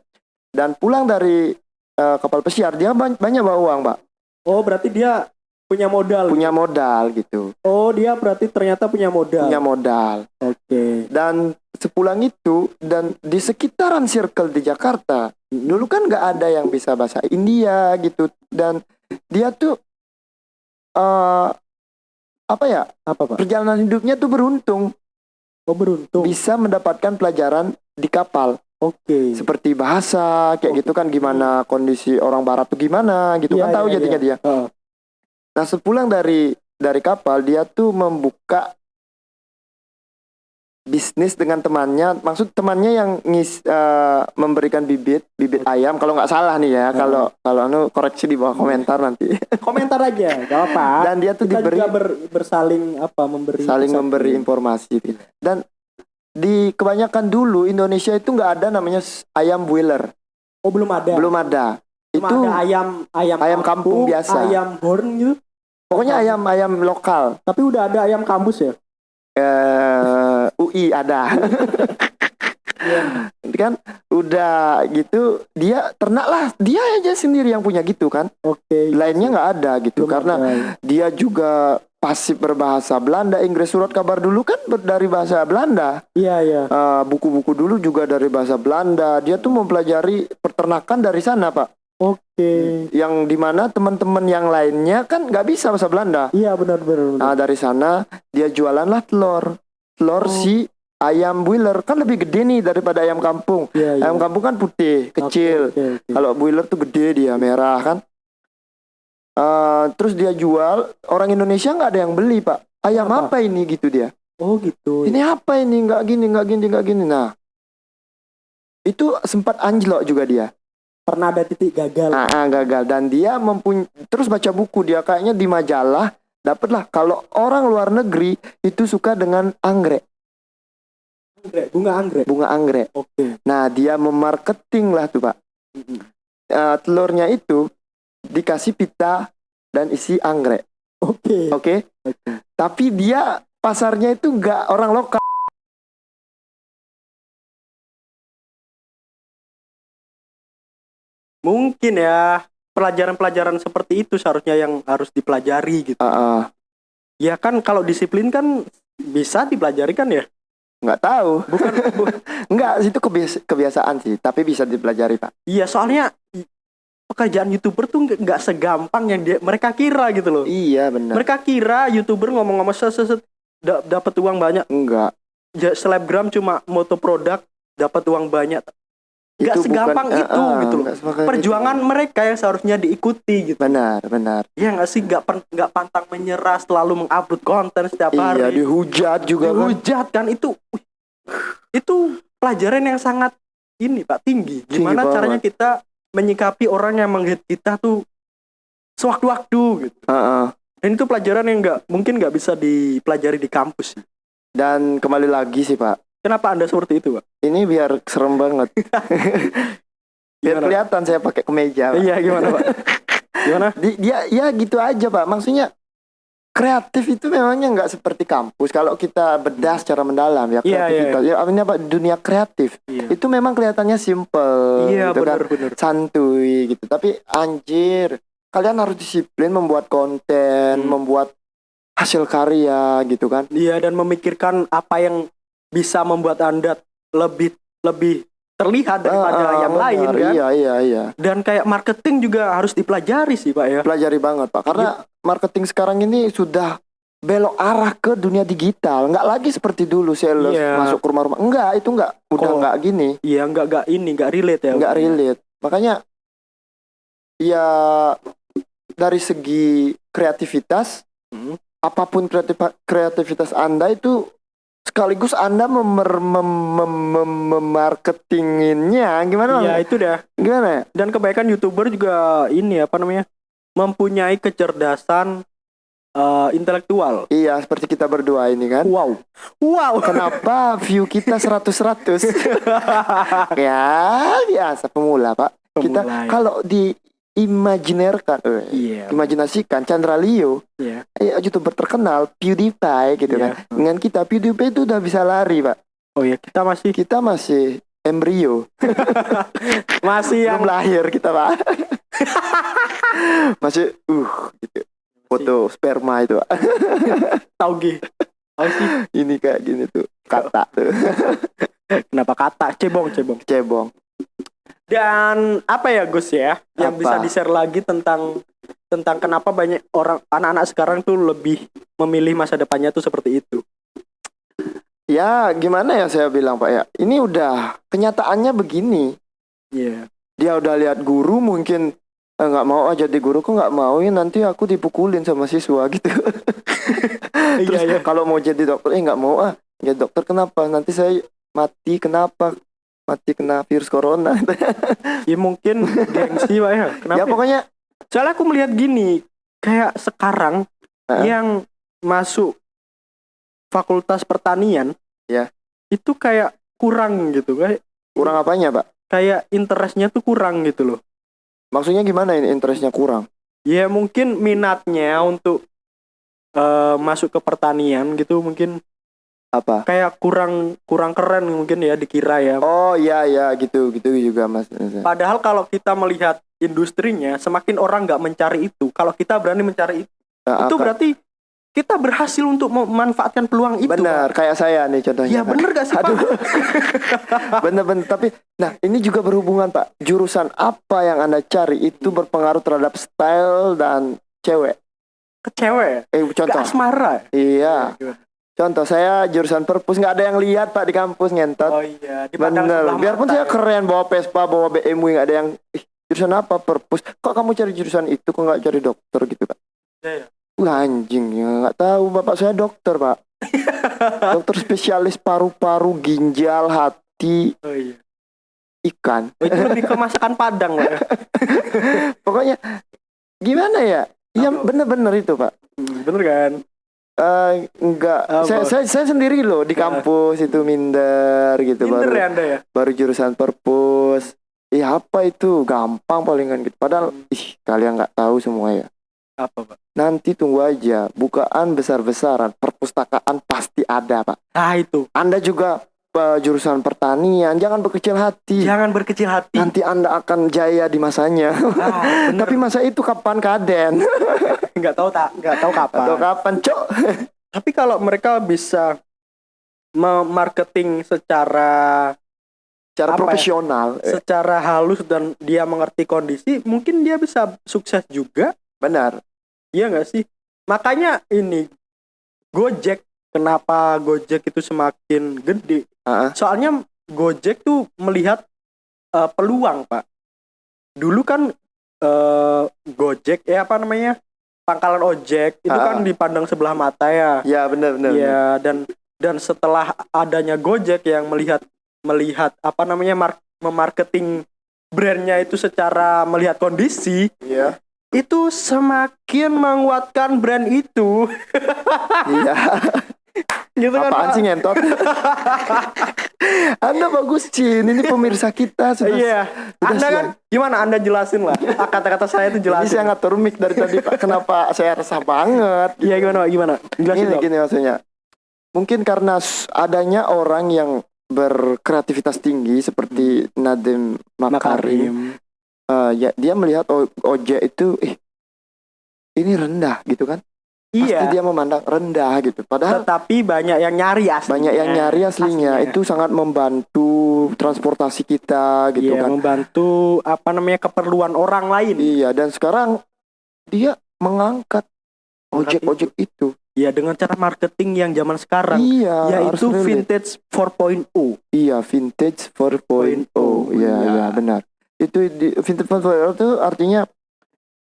[SPEAKER 2] Dan pulang dari eh, kapal pesiar dia ban- banyak bawa uang, Pak.
[SPEAKER 1] Oh, berarti dia punya modal.
[SPEAKER 2] Punya modal gitu.
[SPEAKER 1] Oh, dia berarti ternyata punya modal.
[SPEAKER 2] Punya modal.
[SPEAKER 1] Oke.
[SPEAKER 2] Dan sepulang itu dan di sekitaran circle di Jakarta dulu kan nggak ada yang bisa bahasa India gitu dan dia tuh eh apa ya
[SPEAKER 1] Apa pak?
[SPEAKER 2] perjalanan hidupnya tuh beruntung
[SPEAKER 1] Oh beruntung.
[SPEAKER 2] bisa mendapatkan pelajaran di kapal
[SPEAKER 1] Oke.
[SPEAKER 2] seperti bahasa kayak gitu kan gimana kondisi orang barat tuh gimana gitu
[SPEAKER 1] Iya,
[SPEAKER 2] kan tahu
[SPEAKER 1] iya,
[SPEAKER 2] jadinya
[SPEAKER 1] iya.
[SPEAKER 2] dia
[SPEAKER 1] Heeh.
[SPEAKER 2] nah sepulang dari dari kapal dia tuh membuka bisnis dengan temannya maksud temannya yang ngis eh, memberikan bibit bibit ayam kalau nggak salah nih ya
[SPEAKER 1] Hmm.
[SPEAKER 2] kalau kalau anu koreksi di bawah komentar nanti [LAUGHS]
[SPEAKER 1] Komentar aja, gak apa.
[SPEAKER 2] dan dia tuh
[SPEAKER 1] Kita
[SPEAKER 2] diberi
[SPEAKER 1] juga ber- bersaling apa memberi
[SPEAKER 2] saling
[SPEAKER 1] persepsi.
[SPEAKER 2] memberi informasi dan di kebanyakan dulu Indonesia itu nggak ada namanya ayam boiler
[SPEAKER 1] Oh belum ada.
[SPEAKER 2] belum ada
[SPEAKER 1] Cuma
[SPEAKER 2] itu
[SPEAKER 1] ada ayam ayam
[SPEAKER 2] ayam kampung biasa.
[SPEAKER 1] Ayam horn gitu.
[SPEAKER 2] pokoknya ayam ayam lokal
[SPEAKER 1] Tapi udah ada ayam kampus ya.
[SPEAKER 2] eh UI ada
[SPEAKER 1] Iya.
[SPEAKER 2] kan udah gitu dia ternak lah dia aja sendiri yang punya gitu kan
[SPEAKER 1] Oke.
[SPEAKER 2] lainnya nggak ada gitu karena
[SPEAKER 1] ya.
[SPEAKER 2] dia juga pasif berbahasa Belanda Inggris surat kabar dulu kan dari bahasa Belanda
[SPEAKER 1] Iya iya.
[SPEAKER 2] Eh, buku-buku dulu juga dari bahasa Belanda dia tuh mempelajari peternakan dari sana pak
[SPEAKER 1] Oke.
[SPEAKER 2] yang di mana teman-teman yang lainnya kan nggak bisa bahasa Belanda
[SPEAKER 1] Iya benar. benar.
[SPEAKER 2] nah dari sana dia jualan lah telur telur
[SPEAKER 1] Oh.
[SPEAKER 2] si ayam boiler kan lebih gede nih daripada ayam kampung
[SPEAKER 1] Iya iya.
[SPEAKER 2] ayam kampung kan putih kecil
[SPEAKER 1] Oke, oke, oke.
[SPEAKER 2] kalau boiler tuh gede dia merah kan Eh, terus dia jual orang Indonesia nggak ada yang beli pak ayam
[SPEAKER 1] Apa?
[SPEAKER 2] apa, ini gitu dia
[SPEAKER 1] Oh gitu.
[SPEAKER 2] ini apa ini nggak gini nggak gini nggak gini nah itu sempat anjlok juga dia
[SPEAKER 1] Pernah ada titik gagal.
[SPEAKER 2] Ah, ah, gagal dan dia mempunyai terus baca buku dia kayaknya di majalah dapatlah. Kalau orang luar negeri itu suka dengan anggrek.
[SPEAKER 1] Anggrek, bunga anggrek.
[SPEAKER 2] bunga anggrek.
[SPEAKER 1] Oke.
[SPEAKER 2] nah dia memarketing lah tuh pak. Eh, telurnya itu dikasih pita dan isi anggrek.
[SPEAKER 1] Oke.
[SPEAKER 2] oke?
[SPEAKER 1] Oke.
[SPEAKER 2] tapi dia pasarnya itu nggak orang lokal.
[SPEAKER 1] Mungkin ya pelajaran-pelajaran seperti itu seharusnya yang harus dipelajari gitu.
[SPEAKER 2] Ah, ah,
[SPEAKER 1] Ya kan kalau disiplin kan bisa dipelajari kan ya?
[SPEAKER 2] nggak tahu
[SPEAKER 1] Bukan bu- [LAUGHS]
[SPEAKER 2] nggak itu kebiasa- kebiasaan sih tapi bisa dipelajari pak
[SPEAKER 1] Iya soalnya pekerjaan youtuber tuh nggak- segampang yang dia mereka kira gitu loh.
[SPEAKER 2] iya benar
[SPEAKER 1] Mereka kira youtuber ngomong-ngomong set set, set, da- dapat uang banyak.
[SPEAKER 2] enggak
[SPEAKER 1] Ya, selebgram cuma moto produk dapat uang banyak. Nggak
[SPEAKER 2] Itu
[SPEAKER 1] segampang
[SPEAKER 2] bukan-
[SPEAKER 1] itu
[SPEAKER 2] ah, ah,
[SPEAKER 1] gitu loh.
[SPEAKER 2] nggak
[SPEAKER 1] Perjuangan
[SPEAKER 2] itu.
[SPEAKER 1] mereka yang seharusnya diikuti gitu.
[SPEAKER 2] benar benar
[SPEAKER 1] Ya nggak sih nggak nggak pantang menyerah selalu mengupload konten setiap
[SPEAKER 2] iya
[SPEAKER 1] hari.
[SPEAKER 2] dihujat juga kan
[SPEAKER 1] Dihujat kan itu itu pelajaran yang sangat ini Pak tinggi.
[SPEAKER 2] Tinggi
[SPEAKER 1] Gimana
[SPEAKER 2] banget.
[SPEAKER 1] caranya kita menyikapi orang yang menghit kita tuh sewaktu-waktu gitu.
[SPEAKER 2] Ah, ah.
[SPEAKER 1] Dan itu pelajaran yang nggak mungkin nggak bisa dipelajari di kampus.
[SPEAKER 2] dan kembali lagi sih pak
[SPEAKER 1] Kenapa anda seperti itu Pak?
[SPEAKER 2] ini biar serem banget [LAUGHS] biar
[SPEAKER 1] Gimana?
[SPEAKER 2] kelihatan saya pakai kemeja Pak.
[SPEAKER 1] Iya gimana Pak? [LAUGHS] Gimana?
[SPEAKER 2] Di- dia ya gitu aja pak maksudnya kreatif itu memangnya nggak seperti kampus kalau kita bedah secara mendalam ya
[SPEAKER 1] Iya, iya,
[SPEAKER 2] kreativitas ya artinya apa dunia kreatif
[SPEAKER 1] Iya,
[SPEAKER 2] itu memang kelihatannya simple
[SPEAKER 1] iya
[SPEAKER 2] gitu kan
[SPEAKER 1] benar-benar.
[SPEAKER 2] santuy gitu tapi anjir kalian harus disiplin membuat konten
[SPEAKER 1] Hmm.
[SPEAKER 2] membuat hasil karya gitu kan
[SPEAKER 1] Iya dan memikirkan apa yang bisa membuat anda lebih lebih terlihat daripada
[SPEAKER 2] ah,
[SPEAKER 1] yang lain
[SPEAKER 2] benar.
[SPEAKER 1] kan.
[SPEAKER 2] iya iya iya
[SPEAKER 1] Dan kayak marketing juga harus dipelajari sih Pak ya.
[SPEAKER 2] pelajari banget pak karena marketing sekarang ini sudah belok arah ke dunia digital nggak lagi seperti dulu sales
[SPEAKER 1] Iya.
[SPEAKER 2] masuk ke rumah-rumah enggak itu enggak udah
[SPEAKER 1] Kok-
[SPEAKER 2] enggak gini
[SPEAKER 1] Iya nggak nggak ini nggak relate ya.
[SPEAKER 2] nggak relate makanya ya dari segi kreativitas
[SPEAKER 1] Hmm.
[SPEAKER 2] apa pun kreatif kreativitas anda itu sekaligus anda memer, mem, mem, mem- memarketinginnya gimana
[SPEAKER 1] Iya
[SPEAKER 2] Bang?
[SPEAKER 1] itu dah.
[SPEAKER 2] gimana ya?
[SPEAKER 1] Dan kebanyakan youtuber juga ini apa namanya mempunyai kecerdasan eh, intelektual.
[SPEAKER 2] iya seperti kita berdua ini kan
[SPEAKER 1] Wow, wow.
[SPEAKER 2] kenapa view kita 100 100 [LAUGHS] ya biasa pemula pak kita
[SPEAKER 1] Pemula, ya.
[SPEAKER 2] kalau diimajinerkan eh,
[SPEAKER 1] Iya.
[SPEAKER 2] imajinasikan Chandra Leo.
[SPEAKER 1] Iya.
[SPEAKER 2] eh, youtuber terkenal PewDiePie gitu
[SPEAKER 1] Iya.
[SPEAKER 2] kan. Dengan kita PewDiePie itu udah bisa lari pak.
[SPEAKER 1] Oh ya kita masih
[SPEAKER 2] kita masih embrio. [LAUGHS]
[SPEAKER 1] Masih yang
[SPEAKER 2] belum lahir kita pak. [LAUGHS] Masih uh gitu. Foto sperma itu pak. [LAUGHS]
[SPEAKER 1] Tauge Oh sih.
[SPEAKER 2] ini kayak gini tuh kata tuh.
[SPEAKER 1] Kenapa kata? Cebong cebong?
[SPEAKER 2] cebong
[SPEAKER 1] Dan apa ya Gus ya yang
[SPEAKER 2] Apa?
[SPEAKER 1] bisa di-share lagi tentang tentang kenapa banyak orang anak-anak sekarang tuh lebih memilih masa depannya tuh seperti itu.
[SPEAKER 2] ya gimana ya saya bilang pak ya ini udah kenyataannya begini
[SPEAKER 1] Iya.
[SPEAKER 2] dia udah lihat guru mungkin eh, nggak mau aja jadi guru kok nggak mau ya nanti aku dipukulin sama siswa [LAUGHS] gitu terus
[SPEAKER 1] Iya, iya.
[SPEAKER 2] kalau mau jadi dokter eh nggak mau ah jadi dokter kenapa nanti saya mati kenapa mati kena virus corona [LAUGHS]
[SPEAKER 1] Ya mungkin gengsi Pak ya. Kenapa?
[SPEAKER 2] ya pokoknya
[SPEAKER 1] Soalnya aku melihat gini, kayak sekarang
[SPEAKER 2] Heeh.
[SPEAKER 1] yang masuk fakultas pertanian,
[SPEAKER 2] Ya.
[SPEAKER 1] itu kayak kurang gitu, kayak
[SPEAKER 2] kurang apanya pak
[SPEAKER 1] kayak interestnya tuh kurang gitu loh.
[SPEAKER 2] maksudnya gimana ini interestnya kurang
[SPEAKER 1] Ya mungkin minatnya untuk eh, masuk ke pertanian gitu mungkin
[SPEAKER 2] apa
[SPEAKER 1] kayak kurang kurang keren mungkin ya dikira ya.
[SPEAKER 2] oh iya iya gitu gitu juga mas
[SPEAKER 1] Padahal kalau kita melihat industrinya, semakin orang nggak mencari itu. Kalau kita berani mencari itu,
[SPEAKER 2] Nah,
[SPEAKER 1] itu
[SPEAKER 2] aka-
[SPEAKER 1] berarti kita berhasil untuk memanfaatkan peluang itu.
[SPEAKER 2] benar kayak saya nih contohnya
[SPEAKER 1] Ya
[SPEAKER 2] Pak.
[SPEAKER 1] bener gak sih Pak? [LAUGHS]
[SPEAKER 2] Bener-bener tapi nah ini juga berhubungan pak jurusan apa yang anda cari itu berpengaruh terhadap style dan cewek.
[SPEAKER 1] Ke cewek.
[SPEAKER 2] Eh
[SPEAKER 1] Gak
[SPEAKER 2] contoh.
[SPEAKER 1] asmara.
[SPEAKER 2] Iya. Contoh saya jurusan perpus nggak ada yang lihat pak di kampus ngentot.
[SPEAKER 1] Oh iya,
[SPEAKER 2] Bener. Biarpun saya
[SPEAKER 1] ya.
[SPEAKER 2] keren bawa Vespa bawa BMW nggak ada yang ih, jurusan apa perpus. Kok kamu cari jurusan itu kok nggak cari dokter gitu pak?
[SPEAKER 1] Iya.
[SPEAKER 2] Wah, anjing ya nggak tahu bapak saya dokter pak. [LAUGHS] dokter spesialis paru-paru ginjal hati
[SPEAKER 1] Oh iya.
[SPEAKER 2] ikan.
[SPEAKER 1] Oh, itu lebih ke masakan Padang Pak. ya. [LAUGHS]
[SPEAKER 2] Pokoknya gimana ya? Iya bener-bener itu pak.
[SPEAKER 1] Hmm, bener kan?
[SPEAKER 2] Eh enggak,
[SPEAKER 1] Apa?
[SPEAKER 2] saya, saya saya sendiri loh di
[SPEAKER 1] Ya.
[SPEAKER 2] kampus itu minder gitu
[SPEAKER 1] Pinter
[SPEAKER 2] baru
[SPEAKER 1] ya Anda ya?
[SPEAKER 2] baru jurusan perpus. Iya apa itu gampang palingan gitu. Padahal
[SPEAKER 1] Hmm.
[SPEAKER 2] ih kalian nggak tahu semua ya.
[SPEAKER 1] Apa Pak?
[SPEAKER 2] Nanti tunggu aja bukaan besar-besaran perpustakaan pasti ada pak.
[SPEAKER 1] Ah itu.
[SPEAKER 2] Anda juga jurusan pertanian jangan berkecil hati.
[SPEAKER 1] Jangan berkecil hati.
[SPEAKER 2] Nanti anda akan jaya di masanya.
[SPEAKER 1] Ah. [LAUGHS]
[SPEAKER 2] Tapi masa itu kapan kaden? [LAUGHS]
[SPEAKER 1] nggak tahu tak, nggak tahu kapan.
[SPEAKER 2] Atau kapan cok? [LAUGHS]
[SPEAKER 1] Tapi kalau mereka bisa memarketing secara
[SPEAKER 2] Cara
[SPEAKER 1] Apa ya?
[SPEAKER 2] profesional. Eh,
[SPEAKER 1] secara halus dan dia mengerti kondisi, mungkin dia bisa sukses juga.
[SPEAKER 2] Benar.
[SPEAKER 1] Iya nggak sih? Makanya ini Gojek kenapa Gojek itu semakin gede?
[SPEAKER 2] Ah,
[SPEAKER 1] Soalnya Gojek tuh melihat eh, peluang, Pak. Dulu kan eh, Gojek ya apa namanya? Pangkalan ojek itu
[SPEAKER 2] Ah.
[SPEAKER 1] kan dipandang sebelah mata ya.
[SPEAKER 2] Ya benar benar.
[SPEAKER 1] Iya, dan dan setelah adanya Gojek yang melihat melihat apa namanya mar- memarketing brandnya itu secara melihat kondisi
[SPEAKER 2] Iya.
[SPEAKER 1] itu semakin menguatkan brand itu
[SPEAKER 2] Iya. [LAUGHS]
[SPEAKER 1] gitu kan
[SPEAKER 2] Apaan sih ngentot? [LAUGHS] Anda bagus Cin, ini pemirsa kita sudah.
[SPEAKER 1] iya
[SPEAKER 2] sudah
[SPEAKER 1] anda kan gimana anda jelasin lah kata-kata saya itu
[SPEAKER 2] Ini
[SPEAKER 1] jelasin
[SPEAKER 2] saya ngatur mic dari tadi Pak. Kenapa saya resah banget?
[SPEAKER 1] iya gimana Pak? gimana jelasin
[SPEAKER 2] Gini
[SPEAKER 1] dong.
[SPEAKER 2] gini maksudnya. Mungkin karena adanya orang yang berkreativitas tinggi seperti Nadiem Makarim, eh, ya dia melihat ojek itu, eh ini rendah gitu kan? Pasti
[SPEAKER 1] iya
[SPEAKER 2] dia memandang rendah gitu. Padahal
[SPEAKER 1] tetapi banyak yang nyari aslinya
[SPEAKER 2] banyak yang nyari aslinya.
[SPEAKER 1] Aslinya.
[SPEAKER 2] Itu sangat membantu transportasi kita gitu
[SPEAKER 1] Iya,
[SPEAKER 2] kan.
[SPEAKER 1] membantu apa namanya keperluan orang lain
[SPEAKER 2] Iya, dan sekarang dia mengangkat ojek-ojek itu.
[SPEAKER 1] Iya dengan cara marketing yang zaman sekarang
[SPEAKER 2] Iya,
[SPEAKER 1] yaitu vintage 4.0.
[SPEAKER 2] Iya, vintage 4.0. Iya,
[SPEAKER 1] Iya.
[SPEAKER 2] iya, benar. Itu di, vintage 4.0 itu artinya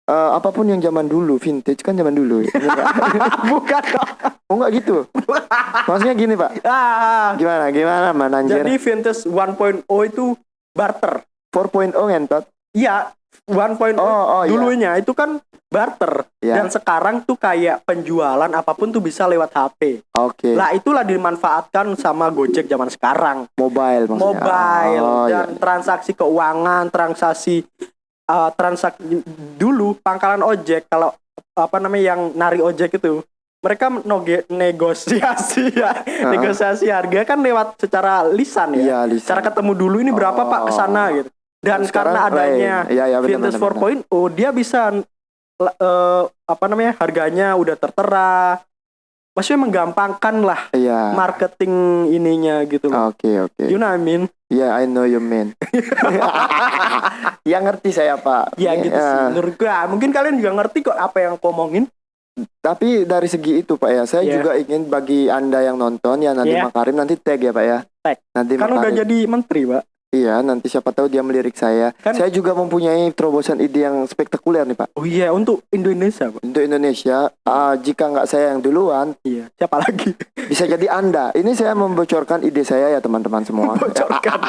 [SPEAKER 2] eh, apa pun yang zaman dulu, vintage kan zaman dulu. ya. [LAUGHS] Iya?
[SPEAKER 1] Bukan dong.
[SPEAKER 2] oh enggak gitu. Maksudnya gini, Pak. [LAUGHS]
[SPEAKER 1] Ah,
[SPEAKER 2] Gimana? Gimana, Man anjir?
[SPEAKER 1] jadi vintage 1.0 itu barter.
[SPEAKER 2] 4.0 ngentot.
[SPEAKER 1] Iya, 1.0
[SPEAKER 2] Oh, oh iya.
[SPEAKER 1] dulunya itu kan barter
[SPEAKER 2] Iya.
[SPEAKER 1] dan sekarang tuh kayak penjualan apa pun tuh bisa lewat HP.
[SPEAKER 2] Oke.
[SPEAKER 1] Lah itulah dimanfaatkan sama Gojek zaman sekarang.
[SPEAKER 2] Mobile maksudnya.
[SPEAKER 1] Mobile
[SPEAKER 2] Oh, iya.
[SPEAKER 1] dan transaksi keuangan, transaksi uh, transaksi dulu pangkalan ojek kalau apa namanya yang nari ojek itu mereka noge- negosiasi [LAUGHS] ya negosiasi harga kan lewat secara lisan ya
[SPEAKER 2] Iya, lisan.
[SPEAKER 1] cara ketemu dulu ini berapa pak ke sana gitu dan
[SPEAKER 2] Sekarang
[SPEAKER 1] karena adanya vintage
[SPEAKER 2] benar, benar.
[SPEAKER 1] 4.0 dia bisa eh, apa namanya harganya udah tertera maksudnya menggampangkan lah
[SPEAKER 2] Iya.
[SPEAKER 1] marketing ininya gitu loh.
[SPEAKER 2] Oke oke.
[SPEAKER 1] You know what I mean?
[SPEAKER 2] Yeah, I know you mean. [LAUGHS] ya ngerti saya pak.
[SPEAKER 1] Ya gitu sih.
[SPEAKER 2] Ya,
[SPEAKER 1] Menurut gua mungkin kalian juga ngerti kok apa yang aku omongin.
[SPEAKER 2] Tapi dari segi itu pak ya, saya
[SPEAKER 1] Iya.
[SPEAKER 2] juga ingin bagi anda yang nonton ya nanti
[SPEAKER 1] Iya.
[SPEAKER 2] Makarim nanti tag ya pak ya.
[SPEAKER 1] Tag.
[SPEAKER 2] Nanti
[SPEAKER 1] Kan udah
[SPEAKER 2] Makarim.
[SPEAKER 1] jadi menteri, Pak.
[SPEAKER 2] Iya, nanti siapa tahu dia melirik saya.
[SPEAKER 1] Kan-
[SPEAKER 2] Saya juga mempunyai terobosan ide yang spektakuler nih pak
[SPEAKER 1] Oh iya, untuk Indonesia, Pak.
[SPEAKER 2] untuk Indonesia. ah, jika nggak saya yang duluan,
[SPEAKER 1] Iya. Siapa lagi?
[SPEAKER 2] bisa jadi anda. Ini saya membocorkan ide saya ya teman-teman semua. [LAUGHS]
[SPEAKER 1] Membocorkan.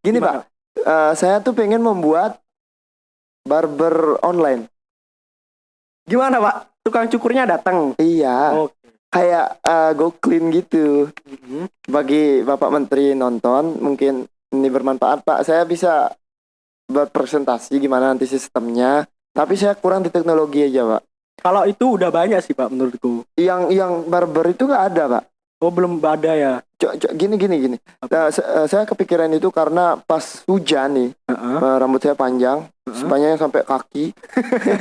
[SPEAKER 2] Gini
[SPEAKER 1] Gimana?
[SPEAKER 2] pak, eh, saya tuh pengen membuat barber online.
[SPEAKER 1] Gimana, Pak? Tukang cukurnya datang.
[SPEAKER 2] Iya,
[SPEAKER 1] Oke.
[SPEAKER 2] kayak eh, go clean gitu.
[SPEAKER 1] Mhm.
[SPEAKER 2] Bagi Bapak Menteri nonton, mungkin ini bermanfaat Pak. Saya bisa berpresentasi gimana nanti sistemnya. Tapi saya kurang di teknologi aja Pak.
[SPEAKER 1] Kalau itu udah banyak sih, Pak, menurutku.
[SPEAKER 2] Yang yang barber itu nggak ada Pak.
[SPEAKER 1] Oh, belum ada ya.
[SPEAKER 2] Cok, cok, gini gini gini. Nah, saya kepikiran itu karena pas hujan nih,
[SPEAKER 1] Heeh.
[SPEAKER 2] eh, rambut saya panjang,
[SPEAKER 1] Heeh.
[SPEAKER 2] sepanjangnya sampai kaki.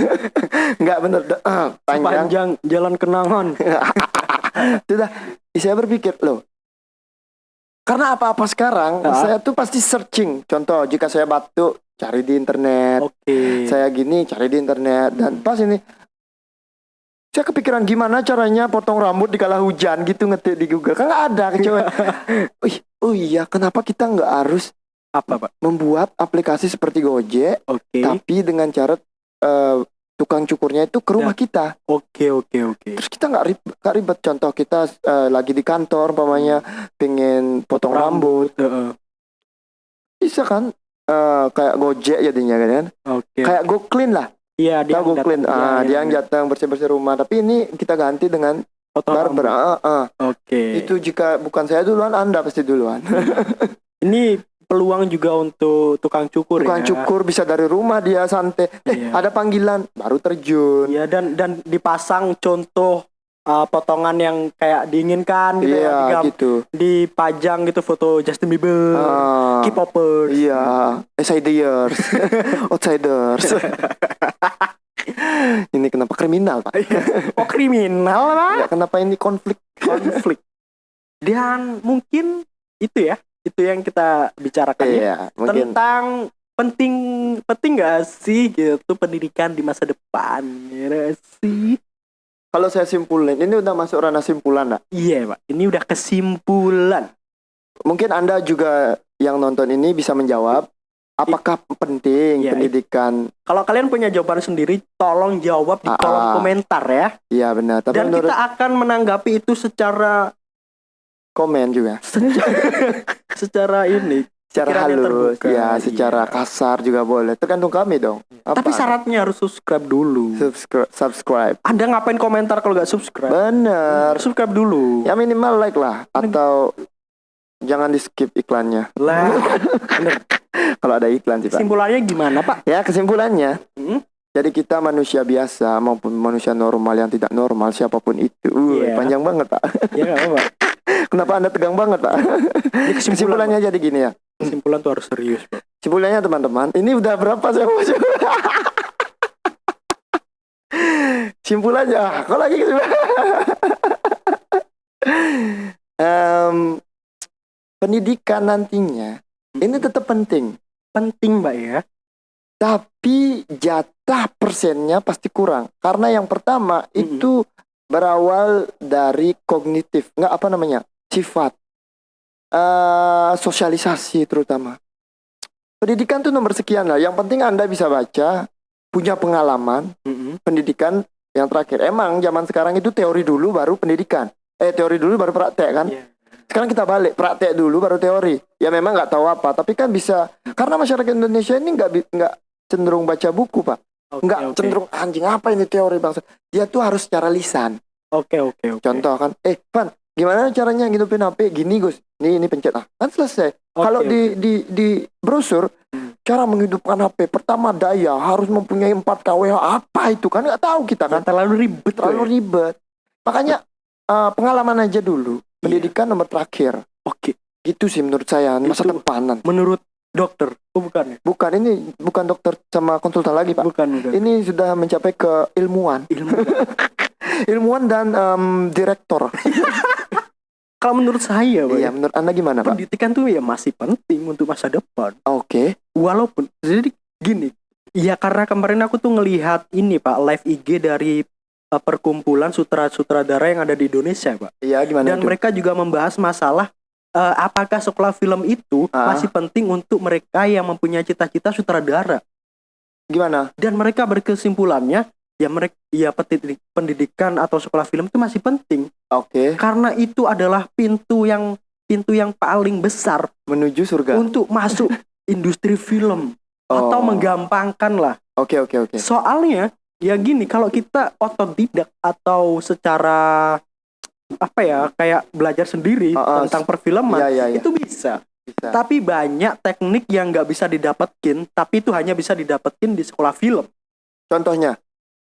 [SPEAKER 2] [LAUGHS] Nggak bener, eh, panjang.
[SPEAKER 1] Panjang jalan kenangan. [LAUGHS]
[SPEAKER 2] Sudah, saya berpikir loh. Karena apa-apa sekarang,
[SPEAKER 1] Ah.
[SPEAKER 2] saya tuh pasti searching. Contoh, jika saya batuk, cari di internet.
[SPEAKER 1] Oke.
[SPEAKER 2] Saya gini, cari di internet. Dan pas ini, saya kepikiran gimana caranya potong rambut di kala hujan gitu ngetik di Google. Kan nggak ada kecuali. [LAUGHS] Oh iya, kenapa kita nggak harus
[SPEAKER 1] Apa, Pak?
[SPEAKER 2] membuat aplikasi seperti Gojek,
[SPEAKER 1] Oke.
[SPEAKER 2] tapi dengan cara eh, tukang cukurnya itu ke rumah kita.
[SPEAKER 1] Oke, oke, oke.
[SPEAKER 2] Terus kita nggak ribet, nggak ribet. Contoh kita eh, lagi di kantor, umpamanya pengen potong rambut,
[SPEAKER 1] Heeh.
[SPEAKER 2] bisa kan? Eh, kayak Gojek jadinya kan?
[SPEAKER 1] Oke.
[SPEAKER 2] Kayak Go Clean lah.
[SPEAKER 1] Iya, dia
[SPEAKER 2] Go Clean.
[SPEAKER 1] datang.
[SPEAKER 2] Ah,
[SPEAKER 1] Iya,
[SPEAKER 2] dia
[SPEAKER 1] iya,
[SPEAKER 2] yang
[SPEAKER 1] iya.
[SPEAKER 2] datang bersih bersih rumah. Tapi ini kita ganti dengan
[SPEAKER 1] Potong
[SPEAKER 2] barber.
[SPEAKER 1] rambut.
[SPEAKER 2] Ah, ah.
[SPEAKER 1] Oke.
[SPEAKER 2] Itu jika bukan saya duluan, anda pasti duluan.
[SPEAKER 1] Ini peluang juga untuk tukang cukur
[SPEAKER 2] Bukan
[SPEAKER 1] ya.
[SPEAKER 2] cukur bisa dari rumah dia santai. Eh,
[SPEAKER 1] Iya.
[SPEAKER 2] ada panggilan baru terjun.
[SPEAKER 1] Iya dan dan dipasang contoh uh, potongan yang kayak diinginkan gitu ya,
[SPEAKER 2] Iya,
[SPEAKER 1] digam-
[SPEAKER 2] gitu.
[SPEAKER 1] dipajang gitu foto Justin Bieber,
[SPEAKER 2] Ah.
[SPEAKER 1] K-popers.
[SPEAKER 2] Iya, outsiders, [LAUGHS] outsiders. [LAUGHS] ini kenapa kriminal pak?
[SPEAKER 1] Oh kriminal lah
[SPEAKER 2] Ya, kenapa ini konflik?
[SPEAKER 1] konflik. Dan mungkin itu ya, itu yang kita bicarakan ya.
[SPEAKER 2] Iya, mungkin.
[SPEAKER 1] tentang penting penting gak sih gitu pendidikan di masa depan ya sih?
[SPEAKER 2] Kalau saya simpulin, ini udah masuk ranah simpulan, nak.
[SPEAKER 1] Iya pak, ini udah kesimpulan.
[SPEAKER 2] Mungkin anda juga yang nonton ini bisa menjawab. Apakah penting
[SPEAKER 1] Iya,
[SPEAKER 2] pendidikan?
[SPEAKER 1] Kalau kalian punya jawaban sendiri, tolong jawab di
[SPEAKER 2] Ah,
[SPEAKER 1] kolom
[SPEAKER 2] ah.
[SPEAKER 1] komentar ya.
[SPEAKER 2] Iya benar. Tapi
[SPEAKER 1] Dan
[SPEAKER 2] menurut
[SPEAKER 1] kita akan menanggapi itu secara
[SPEAKER 2] komen juga,
[SPEAKER 1] secara [LAUGHS] ini.
[SPEAKER 2] secara halus,
[SPEAKER 1] terbuka,
[SPEAKER 2] ya, secara
[SPEAKER 1] iya.
[SPEAKER 2] kasar juga boleh. Tergantung kami dong. Apa?
[SPEAKER 1] Tapi syaratnya harus subscribe dulu.
[SPEAKER 2] subscribe, subscribe.
[SPEAKER 1] Anda ngapain komentar kalau nggak subscribe?
[SPEAKER 2] Bener.
[SPEAKER 1] Subscribe dulu.
[SPEAKER 2] Ya minimal like lah, atau jangan di skip iklannya.
[SPEAKER 1] Lah, [LAUGHS]
[SPEAKER 2] Kalau ada iklan sih pak.
[SPEAKER 1] kesimpulannya gimana Pak?
[SPEAKER 2] Ya kesimpulannya,
[SPEAKER 1] Hmm?
[SPEAKER 2] Jadi kita manusia biasa maupun manusia normal yang tidak normal siapa pun itu. Uh,
[SPEAKER 1] Iya.
[SPEAKER 2] Panjang banget pak.
[SPEAKER 1] Apa-apa. [LAUGHS]
[SPEAKER 2] Kenapa anda tegang banget pak?
[SPEAKER 1] Ini kesimpulan,
[SPEAKER 2] Kesimpulannya jadi gini ya.
[SPEAKER 1] kesimpulan tuh harus serius Pak.
[SPEAKER 2] Kesimpulannya teman-teman, ini udah berapa saya mau? [LAUGHS] Simpulannya, kok lagi kesimpulan? [LAUGHS] Em, pendidikan nantinya ini tetap penting,
[SPEAKER 1] Penting Mbak ya.
[SPEAKER 2] Tapi jatah persennya pasti kurang karena yang pertama
[SPEAKER 1] Mm-mm.
[SPEAKER 2] itu berawal dari kognitif, nggak apa namanya sifat, eh sosialisasi terutama. Pendidikan tuh nomor sekian lah. Yang penting anda bisa baca, punya pengalaman,
[SPEAKER 1] Mm-mm.
[SPEAKER 2] pendidikan yang terakhir. Emang zaman sekarang itu teori dulu baru pendidikan. Eh teori dulu baru praktek kan.
[SPEAKER 1] Iya.
[SPEAKER 2] Sekarang kita balik praktek dulu baru teori. Ya memang nggak tahu apa, tapi kan bisa karena masyarakat Indonesia ini nggak nggak cenderung baca buku pak,
[SPEAKER 1] Oke,
[SPEAKER 2] nggak
[SPEAKER 1] oke.
[SPEAKER 2] cenderung anjing apa ini teori bangsa. Dia tuh harus secara lisan.
[SPEAKER 1] Oke oke oke.
[SPEAKER 2] Contoh kan, eh Van, gimana caranya ngidupin HP? Gini Gus, nih ini pencet ah, kan selesai.
[SPEAKER 1] Oke,
[SPEAKER 2] Kalau
[SPEAKER 1] oke.
[SPEAKER 2] di di di brosur
[SPEAKER 1] Hmm.
[SPEAKER 2] cara menghidupkan HP pertama daya harus mempunyai 4 kWh apa itu kan nggak tahu kita kan
[SPEAKER 1] terlalu ribet
[SPEAKER 2] terlalu
[SPEAKER 1] ya?
[SPEAKER 2] ribet. Makanya eh, pengalaman aja dulu. Pendidikan nomor terakhir.
[SPEAKER 1] Oke.
[SPEAKER 2] Gitu sih menurut saya masa
[SPEAKER 1] Itu-
[SPEAKER 2] depanan.
[SPEAKER 1] Menurut dokter, oh bukan ya?
[SPEAKER 2] Bukan ini bukan dokter sama konsultan lagi pak.
[SPEAKER 1] Bukan bukan.
[SPEAKER 2] Ini sudah mencapai ke ilmuwan.
[SPEAKER 1] Ilmu. [LAUGHS]
[SPEAKER 2] ilmuwan dan em, direktor. [LAUGHS]
[SPEAKER 1] Kalau menurut saya, Pak,
[SPEAKER 2] Iya,
[SPEAKER 1] ya,
[SPEAKER 2] menurut anda gimana pak?
[SPEAKER 1] pendidikan tuh ya masih penting untuk masa depan.
[SPEAKER 2] Oke.
[SPEAKER 1] Walaupun jadi gini, ya karena kemarin aku tuh ngelihat ini Pak live IG dari uh, perkumpulan sutradara yang ada di Indonesia, Pak.
[SPEAKER 2] Iya gimana
[SPEAKER 1] Dan
[SPEAKER 2] itu?
[SPEAKER 1] mereka juga membahas masalah uh, apakah sekolah film itu
[SPEAKER 2] Ah.
[SPEAKER 1] masih penting untuk mereka yang mempunyai cita-cita sutradara.
[SPEAKER 2] Gimana?
[SPEAKER 1] Dan mereka berkesimpulannya ya mereka ya pendidik- pendidikan atau sekolah film itu masih penting
[SPEAKER 2] Oke.
[SPEAKER 1] karena itu adalah pintu yang pintu yang paling besar
[SPEAKER 2] Menuju surga.
[SPEAKER 1] untuk masuk [LAUGHS] industri film atau
[SPEAKER 2] Oh.
[SPEAKER 1] menggampangkan lah.
[SPEAKER 2] Oke oke oke.
[SPEAKER 1] Soalnya ya gini, kalau kita otodidak atau secara apa ya kayak belajar sendiri
[SPEAKER 2] Ah, ah,
[SPEAKER 1] tentang perfilman
[SPEAKER 2] Iya iya iya.
[SPEAKER 1] itu bisa.
[SPEAKER 2] Bisa.
[SPEAKER 1] Tapi banyak teknik yang nggak bisa didapetin, tapi itu hanya bisa didapetin di sekolah film.
[SPEAKER 2] Contohnya.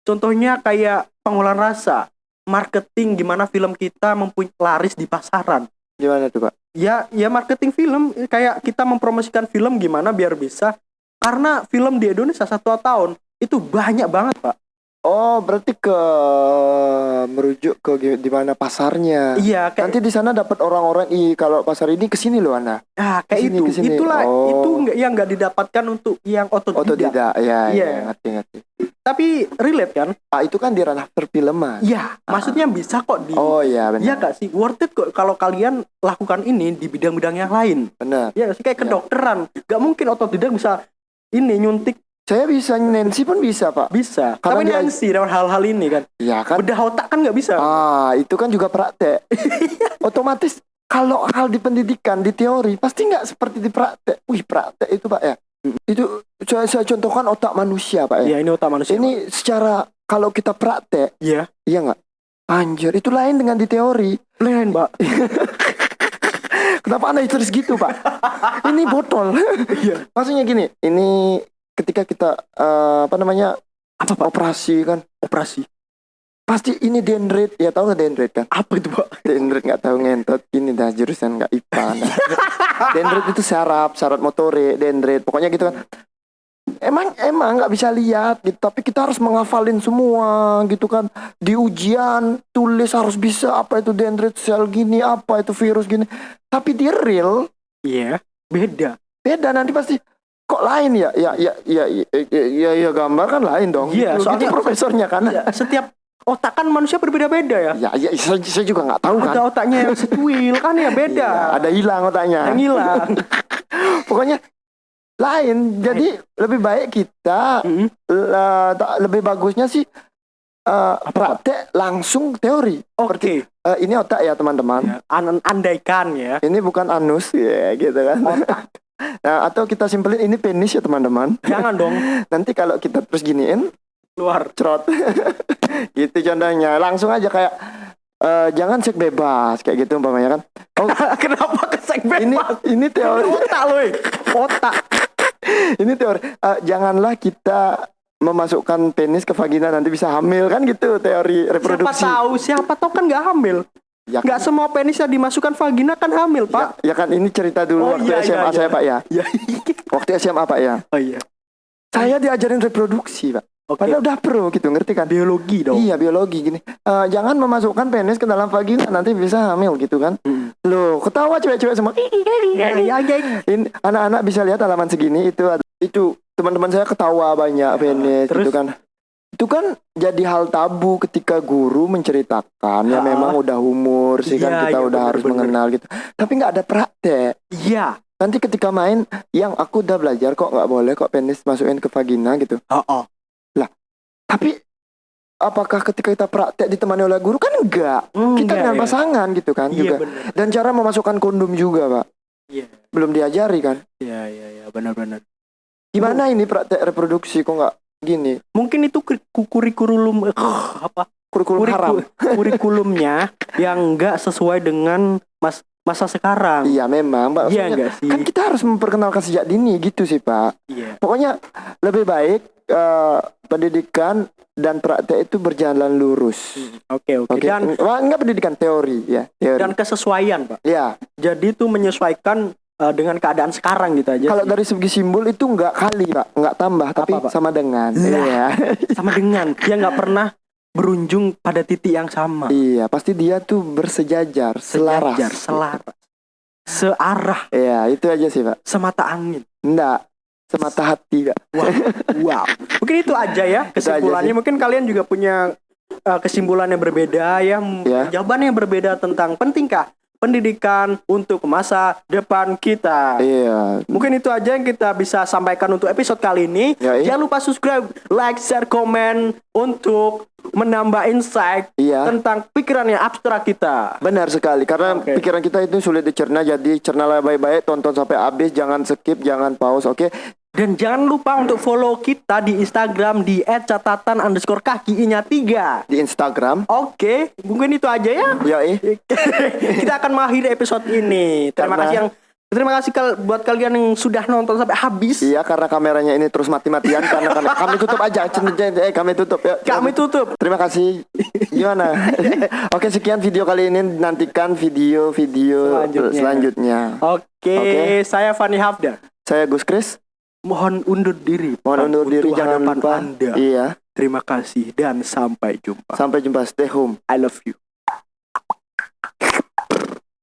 [SPEAKER 1] Contohnya kayak pengolahan rasa, marketing gimana film kita mempunyai laris di pasaran.
[SPEAKER 2] Gimana tuh pak?
[SPEAKER 1] Ya, ya marketing film kayak kita mempromosikan film gimana biar bisa karena film di Indonesia satu tahun itu banyak banget pak.
[SPEAKER 2] Oh berarti ke merujuk ke di mana pasarnya.
[SPEAKER 1] Iya kayak
[SPEAKER 2] Nanti di sana dapat orang-orang i kalau pasar ini ke sini loh anda.
[SPEAKER 1] ah, kayak
[SPEAKER 2] ke sini,
[SPEAKER 1] itu
[SPEAKER 2] ke sini.
[SPEAKER 1] itulah
[SPEAKER 2] Oh.
[SPEAKER 1] itu nggak yang nggak didapatkan untuk yang otodidak.
[SPEAKER 2] Otodidak. Ya
[SPEAKER 1] Iya.
[SPEAKER 2] ya ngerti ngerti.
[SPEAKER 1] Tapi relate kan?
[SPEAKER 2] Ah itu kan di ranah perfilman.
[SPEAKER 1] Iya, maksudnya bisa kok di
[SPEAKER 2] Oh iya benar.
[SPEAKER 1] Iya gak sih? Worth it kok kalau kalian lakukan ini di bidang-bidang yang lain.
[SPEAKER 2] Benar.
[SPEAKER 1] Ya sih kayak
[SPEAKER 2] Iya.
[SPEAKER 1] kedokteran. Gak mungkin otodidak bisa ini nyuntik
[SPEAKER 2] Saya bisa Nancy pun bisa pak.
[SPEAKER 1] bisa.
[SPEAKER 2] Karena
[SPEAKER 1] Tapi
[SPEAKER 2] dia-
[SPEAKER 1] Nancy dalam hal-hal ini kan.
[SPEAKER 2] Iya kan.
[SPEAKER 1] Bedah otak kan nggak bisa.
[SPEAKER 2] Ah itu kan juga praktek. [LAUGHS] Otomatis kalau hal di pendidikan di teori pasti nggak seperti di praktek. Wih praktek itu pak ya. Itu saya, saya contohkan otak manusia pak ya.
[SPEAKER 1] Iya ini otak manusia.
[SPEAKER 2] Ini secara kalau kita praktek,
[SPEAKER 1] Iya.
[SPEAKER 2] iya nggak? Anjir, itu lain dengan di teori.
[SPEAKER 1] Lain, Mbak. [LAUGHS]
[SPEAKER 2] Kenapa anda histeris gitu pak? [LAUGHS] ini botol.
[SPEAKER 1] Iya.
[SPEAKER 2] Maksudnya gini, ini ketika kita eh, apa namanya
[SPEAKER 1] Apa, Pak?
[SPEAKER 2] operasi kan,
[SPEAKER 1] Operasi.
[SPEAKER 2] pasti ini dendrit, ya tahu nggak dendrit kan?
[SPEAKER 1] Apa itu, Pak?
[SPEAKER 2] Dendrit nggak tahu ngentot, gini dah jurusan nggak IPA. [LAUGHS] Anda. dendrit itu saraf, saraf motorik, dendrit, pokoknya gitu kan. Emang emang nggak bisa lihat gitu, tapi kita harus menghafalin semua gitu kan. Di ujian tulis harus bisa apa itu dendrit sel gini, apa itu virus gini. Tapi di real
[SPEAKER 1] Iya. Beda.
[SPEAKER 2] beda nanti pasti kok lain? Ya ya ya ya ya ya, ya, ya, gambar kan lain dong.
[SPEAKER 1] Iya,
[SPEAKER 2] Gitu,
[SPEAKER 1] soalnya-
[SPEAKER 2] gitu profesornya kan.
[SPEAKER 1] Ya, setiap otak kan manusia berbeda-beda ya.
[SPEAKER 2] ya ya saya, saya juga nggak tahu kan.
[SPEAKER 1] Ada otaknya yang setuil kan ya beda.
[SPEAKER 2] Iya, ada hilang otaknya.
[SPEAKER 1] Yang hilang. [LAUGHS]
[SPEAKER 2] pokoknya lain. Jadi lebih baik kita eh, tak- lebih bagusnya sih eh, praktek langsung teori.
[SPEAKER 1] Oke.
[SPEAKER 2] Eh, ini otak ya teman-teman.
[SPEAKER 1] Ya, an- andaikan ya.
[SPEAKER 2] ini bukan anus ya gitu kan [LAUGHS] nah, atau kita simpelin ini penis ya teman-teman.
[SPEAKER 1] Jangan dong. [LAUGHS]
[SPEAKER 2] Nanti kalau kita terus giniin
[SPEAKER 1] keluar.
[SPEAKER 2] cerot. [LAUGHS] Gitu contohnya. Langsung aja kayak eh, jangan seks bebas kayak gitu umpamanya kan. [LAUGHS] Oh.
[SPEAKER 1] Kenapa ke segmen
[SPEAKER 2] ini ini teori.
[SPEAKER 1] Otak loh. Otak.
[SPEAKER 2] ini teori. Eh, janganlah kita memasukkan penis ke vagina nanti bisa hamil kan gitu teori
[SPEAKER 1] Siapa
[SPEAKER 2] reproduksi.
[SPEAKER 1] tahu, siapa tahu kan nggak hamil.
[SPEAKER 2] Ya,
[SPEAKER 1] Nggak semua penis yang dimasukkan vagina kan hamil,
[SPEAKER 2] ya,
[SPEAKER 1] Pak.
[SPEAKER 2] ya kan ini cerita dulu
[SPEAKER 1] Oh,
[SPEAKER 2] waktu
[SPEAKER 1] iya,
[SPEAKER 2] SMA
[SPEAKER 1] iya,
[SPEAKER 2] saya
[SPEAKER 1] iya.
[SPEAKER 2] pak ya [LAUGHS]
[SPEAKER 1] Ya.
[SPEAKER 2] waktu SMA pak ya
[SPEAKER 1] Oh iya.
[SPEAKER 2] saya diajarin reproduksi pak
[SPEAKER 1] Oke.
[SPEAKER 2] padahal udah pro gitu ngerti kan
[SPEAKER 1] Biologi dong.
[SPEAKER 2] Iya biologi gini. Eh, jangan memasukkan penis ke dalam vagina nanti bisa hamil gitu kan.
[SPEAKER 1] Mm.
[SPEAKER 2] Loh, ketawa cewek-cewek semua.
[SPEAKER 1] Ya, ya, ya.
[SPEAKER 2] Ini anak-anak bisa lihat halaman segini itu itu teman-teman saya ketawa banyak penis
[SPEAKER 1] terus?
[SPEAKER 2] gitu kan. Itu kan jadi hal tabu ketika guru menceritakan ya memang udah umur sih kan
[SPEAKER 1] Iya,
[SPEAKER 2] kita
[SPEAKER 1] iya,
[SPEAKER 2] udah
[SPEAKER 1] bener,
[SPEAKER 2] harus
[SPEAKER 1] bener.
[SPEAKER 2] mengenal gitu. Tapi nggak ada praktek.
[SPEAKER 1] Iya.
[SPEAKER 2] Nanti ketika main yang aku udah belajar kok nggak boleh kok penis masukin ke vagina gitu.
[SPEAKER 1] Oh, oh.
[SPEAKER 2] Tapi apakah ketika kita praktek ditemani oleh guru kan enggak. Kita dengan
[SPEAKER 1] ya.
[SPEAKER 2] pasangan gitu kan
[SPEAKER 1] Iya
[SPEAKER 2] juga.
[SPEAKER 1] benar.
[SPEAKER 2] Dan cara memasukkan kondom juga, Pak.
[SPEAKER 1] Iya.
[SPEAKER 2] Belum diajari kan.
[SPEAKER 1] Iya, iya, iya, benar-benar.
[SPEAKER 2] Gimana ini praktek reproduksi kok nggak gini?
[SPEAKER 1] Mungkin itu kuri- kurikulum eh, apa?
[SPEAKER 2] Kurikulum
[SPEAKER 1] Kuriku-
[SPEAKER 2] haram. [LAUGHS]
[SPEAKER 1] kurikulumnya yang enggak sesuai dengan mas masa sekarang.
[SPEAKER 2] Iya memang, Pak.
[SPEAKER 1] Iya enggak sih?
[SPEAKER 2] Kan kita harus memperkenalkan sejak dini gitu sih, Pak.
[SPEAKER 1] Iya.
[SPEAKER 2] Pokoknya lebih baik eh, pendidikan dan praktek itu berjalan lurus.
[SPEAKER 1] Oke, oke.
[SPEAKER 2] Oke.
[SPEAKER 1] Dan
[SPEAKER 2] Wah, enggak pendidikan teori ya, teori.
[SPEAKER 1] dan kesesuaian, Pak.
[SPEAKER 2] ya,
[SPEAKER 1] Jadi itu menyesuaikan eh, dengan keadaan sekarang gitu aja.
[SPEAKER 2] kalau dari segi simbol itu enggak kali, Pak. Enggak tambah, tapi
[SPEAKER 1] Pak?
[SPEAKER 2] sama dengan. Iya.
[SPEAKER 1] sama dengan dia nggak pernah berunjung pada titik yang sama.
[SPEAKER 2] Iya, pasti dia tuh bersejajar, selaras.
[SPEAKER 1] Sejajar, selaras. Searah,
[SPEAKER 2] Iya, itu aja sih, Pak.
[SPEAKER 1] semata angin.
[SPEAKER 2] Enggak, semata hati, Kak.
[SPEAKER 1] Wow, wow. Mungkin itu aja ya
[SPEAKER 2] aja
[SPEAKER 1] kesimpulannya. Mungkin kalian juga punya uh, kesimpulan yang berbeda ya,
[SPEAKER 2] Ya.
[SPEAKER 1] jawaban yang berbeda tentang pentingkah pendidikan untuk masa depan kita.
[SPEAKER 2] Iya.
[SPEAKER 1] Mungkin itu aja yang kita bisa sampaikan untuk episode kali ini.
[SPEAKER 2] Ya, iya.
[SPEAKER 1] Jangan lupa subscribe, like, share, komen untuk menambah insight
[SPEAKER 2] Iya.
[SPEAKER 1] tentang pikiran yang abstrak kita.
[SPEAKER 2] Benar sekali karena
[SPEAKER 1] Oke.
[SPEAKER 2] pikiran kita itu sulit dicerna jadi cernalah baik-baik tonton sampai habis jangan skip jangan pause oke
[SPEAKER 1] Dan jangan lupa untuk follow kita di Instagram di @catatan underscore kaki nya tiga.
[SPEAKER 2] di Instagram
[SPEAKER 1] Oke, mungkin itu aja ya.
[SPEAKER 2] ya eh [LAUGHS]
[SPEAKER 1] kita akan mengakhiri episode ini. Terima
[SPEAKER 2] Karena-
[SPEAKER 1] kasih yang terima kasih kal- buat kalian yang sudah nonton sampai habis.
[SPEAKER 2] iya karena kameranya ini terus mati-matian karena, karena kami tutup aja eh kami tutup ya
[SPEAKER 1] Kami tutup.
[SPEAKER 2] terima kasih gimana [LAUGHS] oke sekian video kali ini nantikan video-video
[SPEAKER 1] Selanjutnya.
[SPEAKER 2] selanjutnya
[SPEAKER 1] Oke,
[SPEAKER 2] Oke.
[SPEAKER 1] saya Fani Hafdar.
[SPEAKER 2] saya Gus Kris
[SPEAKER 1] Mohon undur diri.
[SPEAKER 2] mohon undur diri jangan lupa
[SPEAKER 1] Anda.
[SPEAKER 2] iya
[SPEAKER 1] Terima kasih dan sampai jumpa.
[SPEAKER 2] sampai jumpa stay home
[SPEAKER 1] I love you.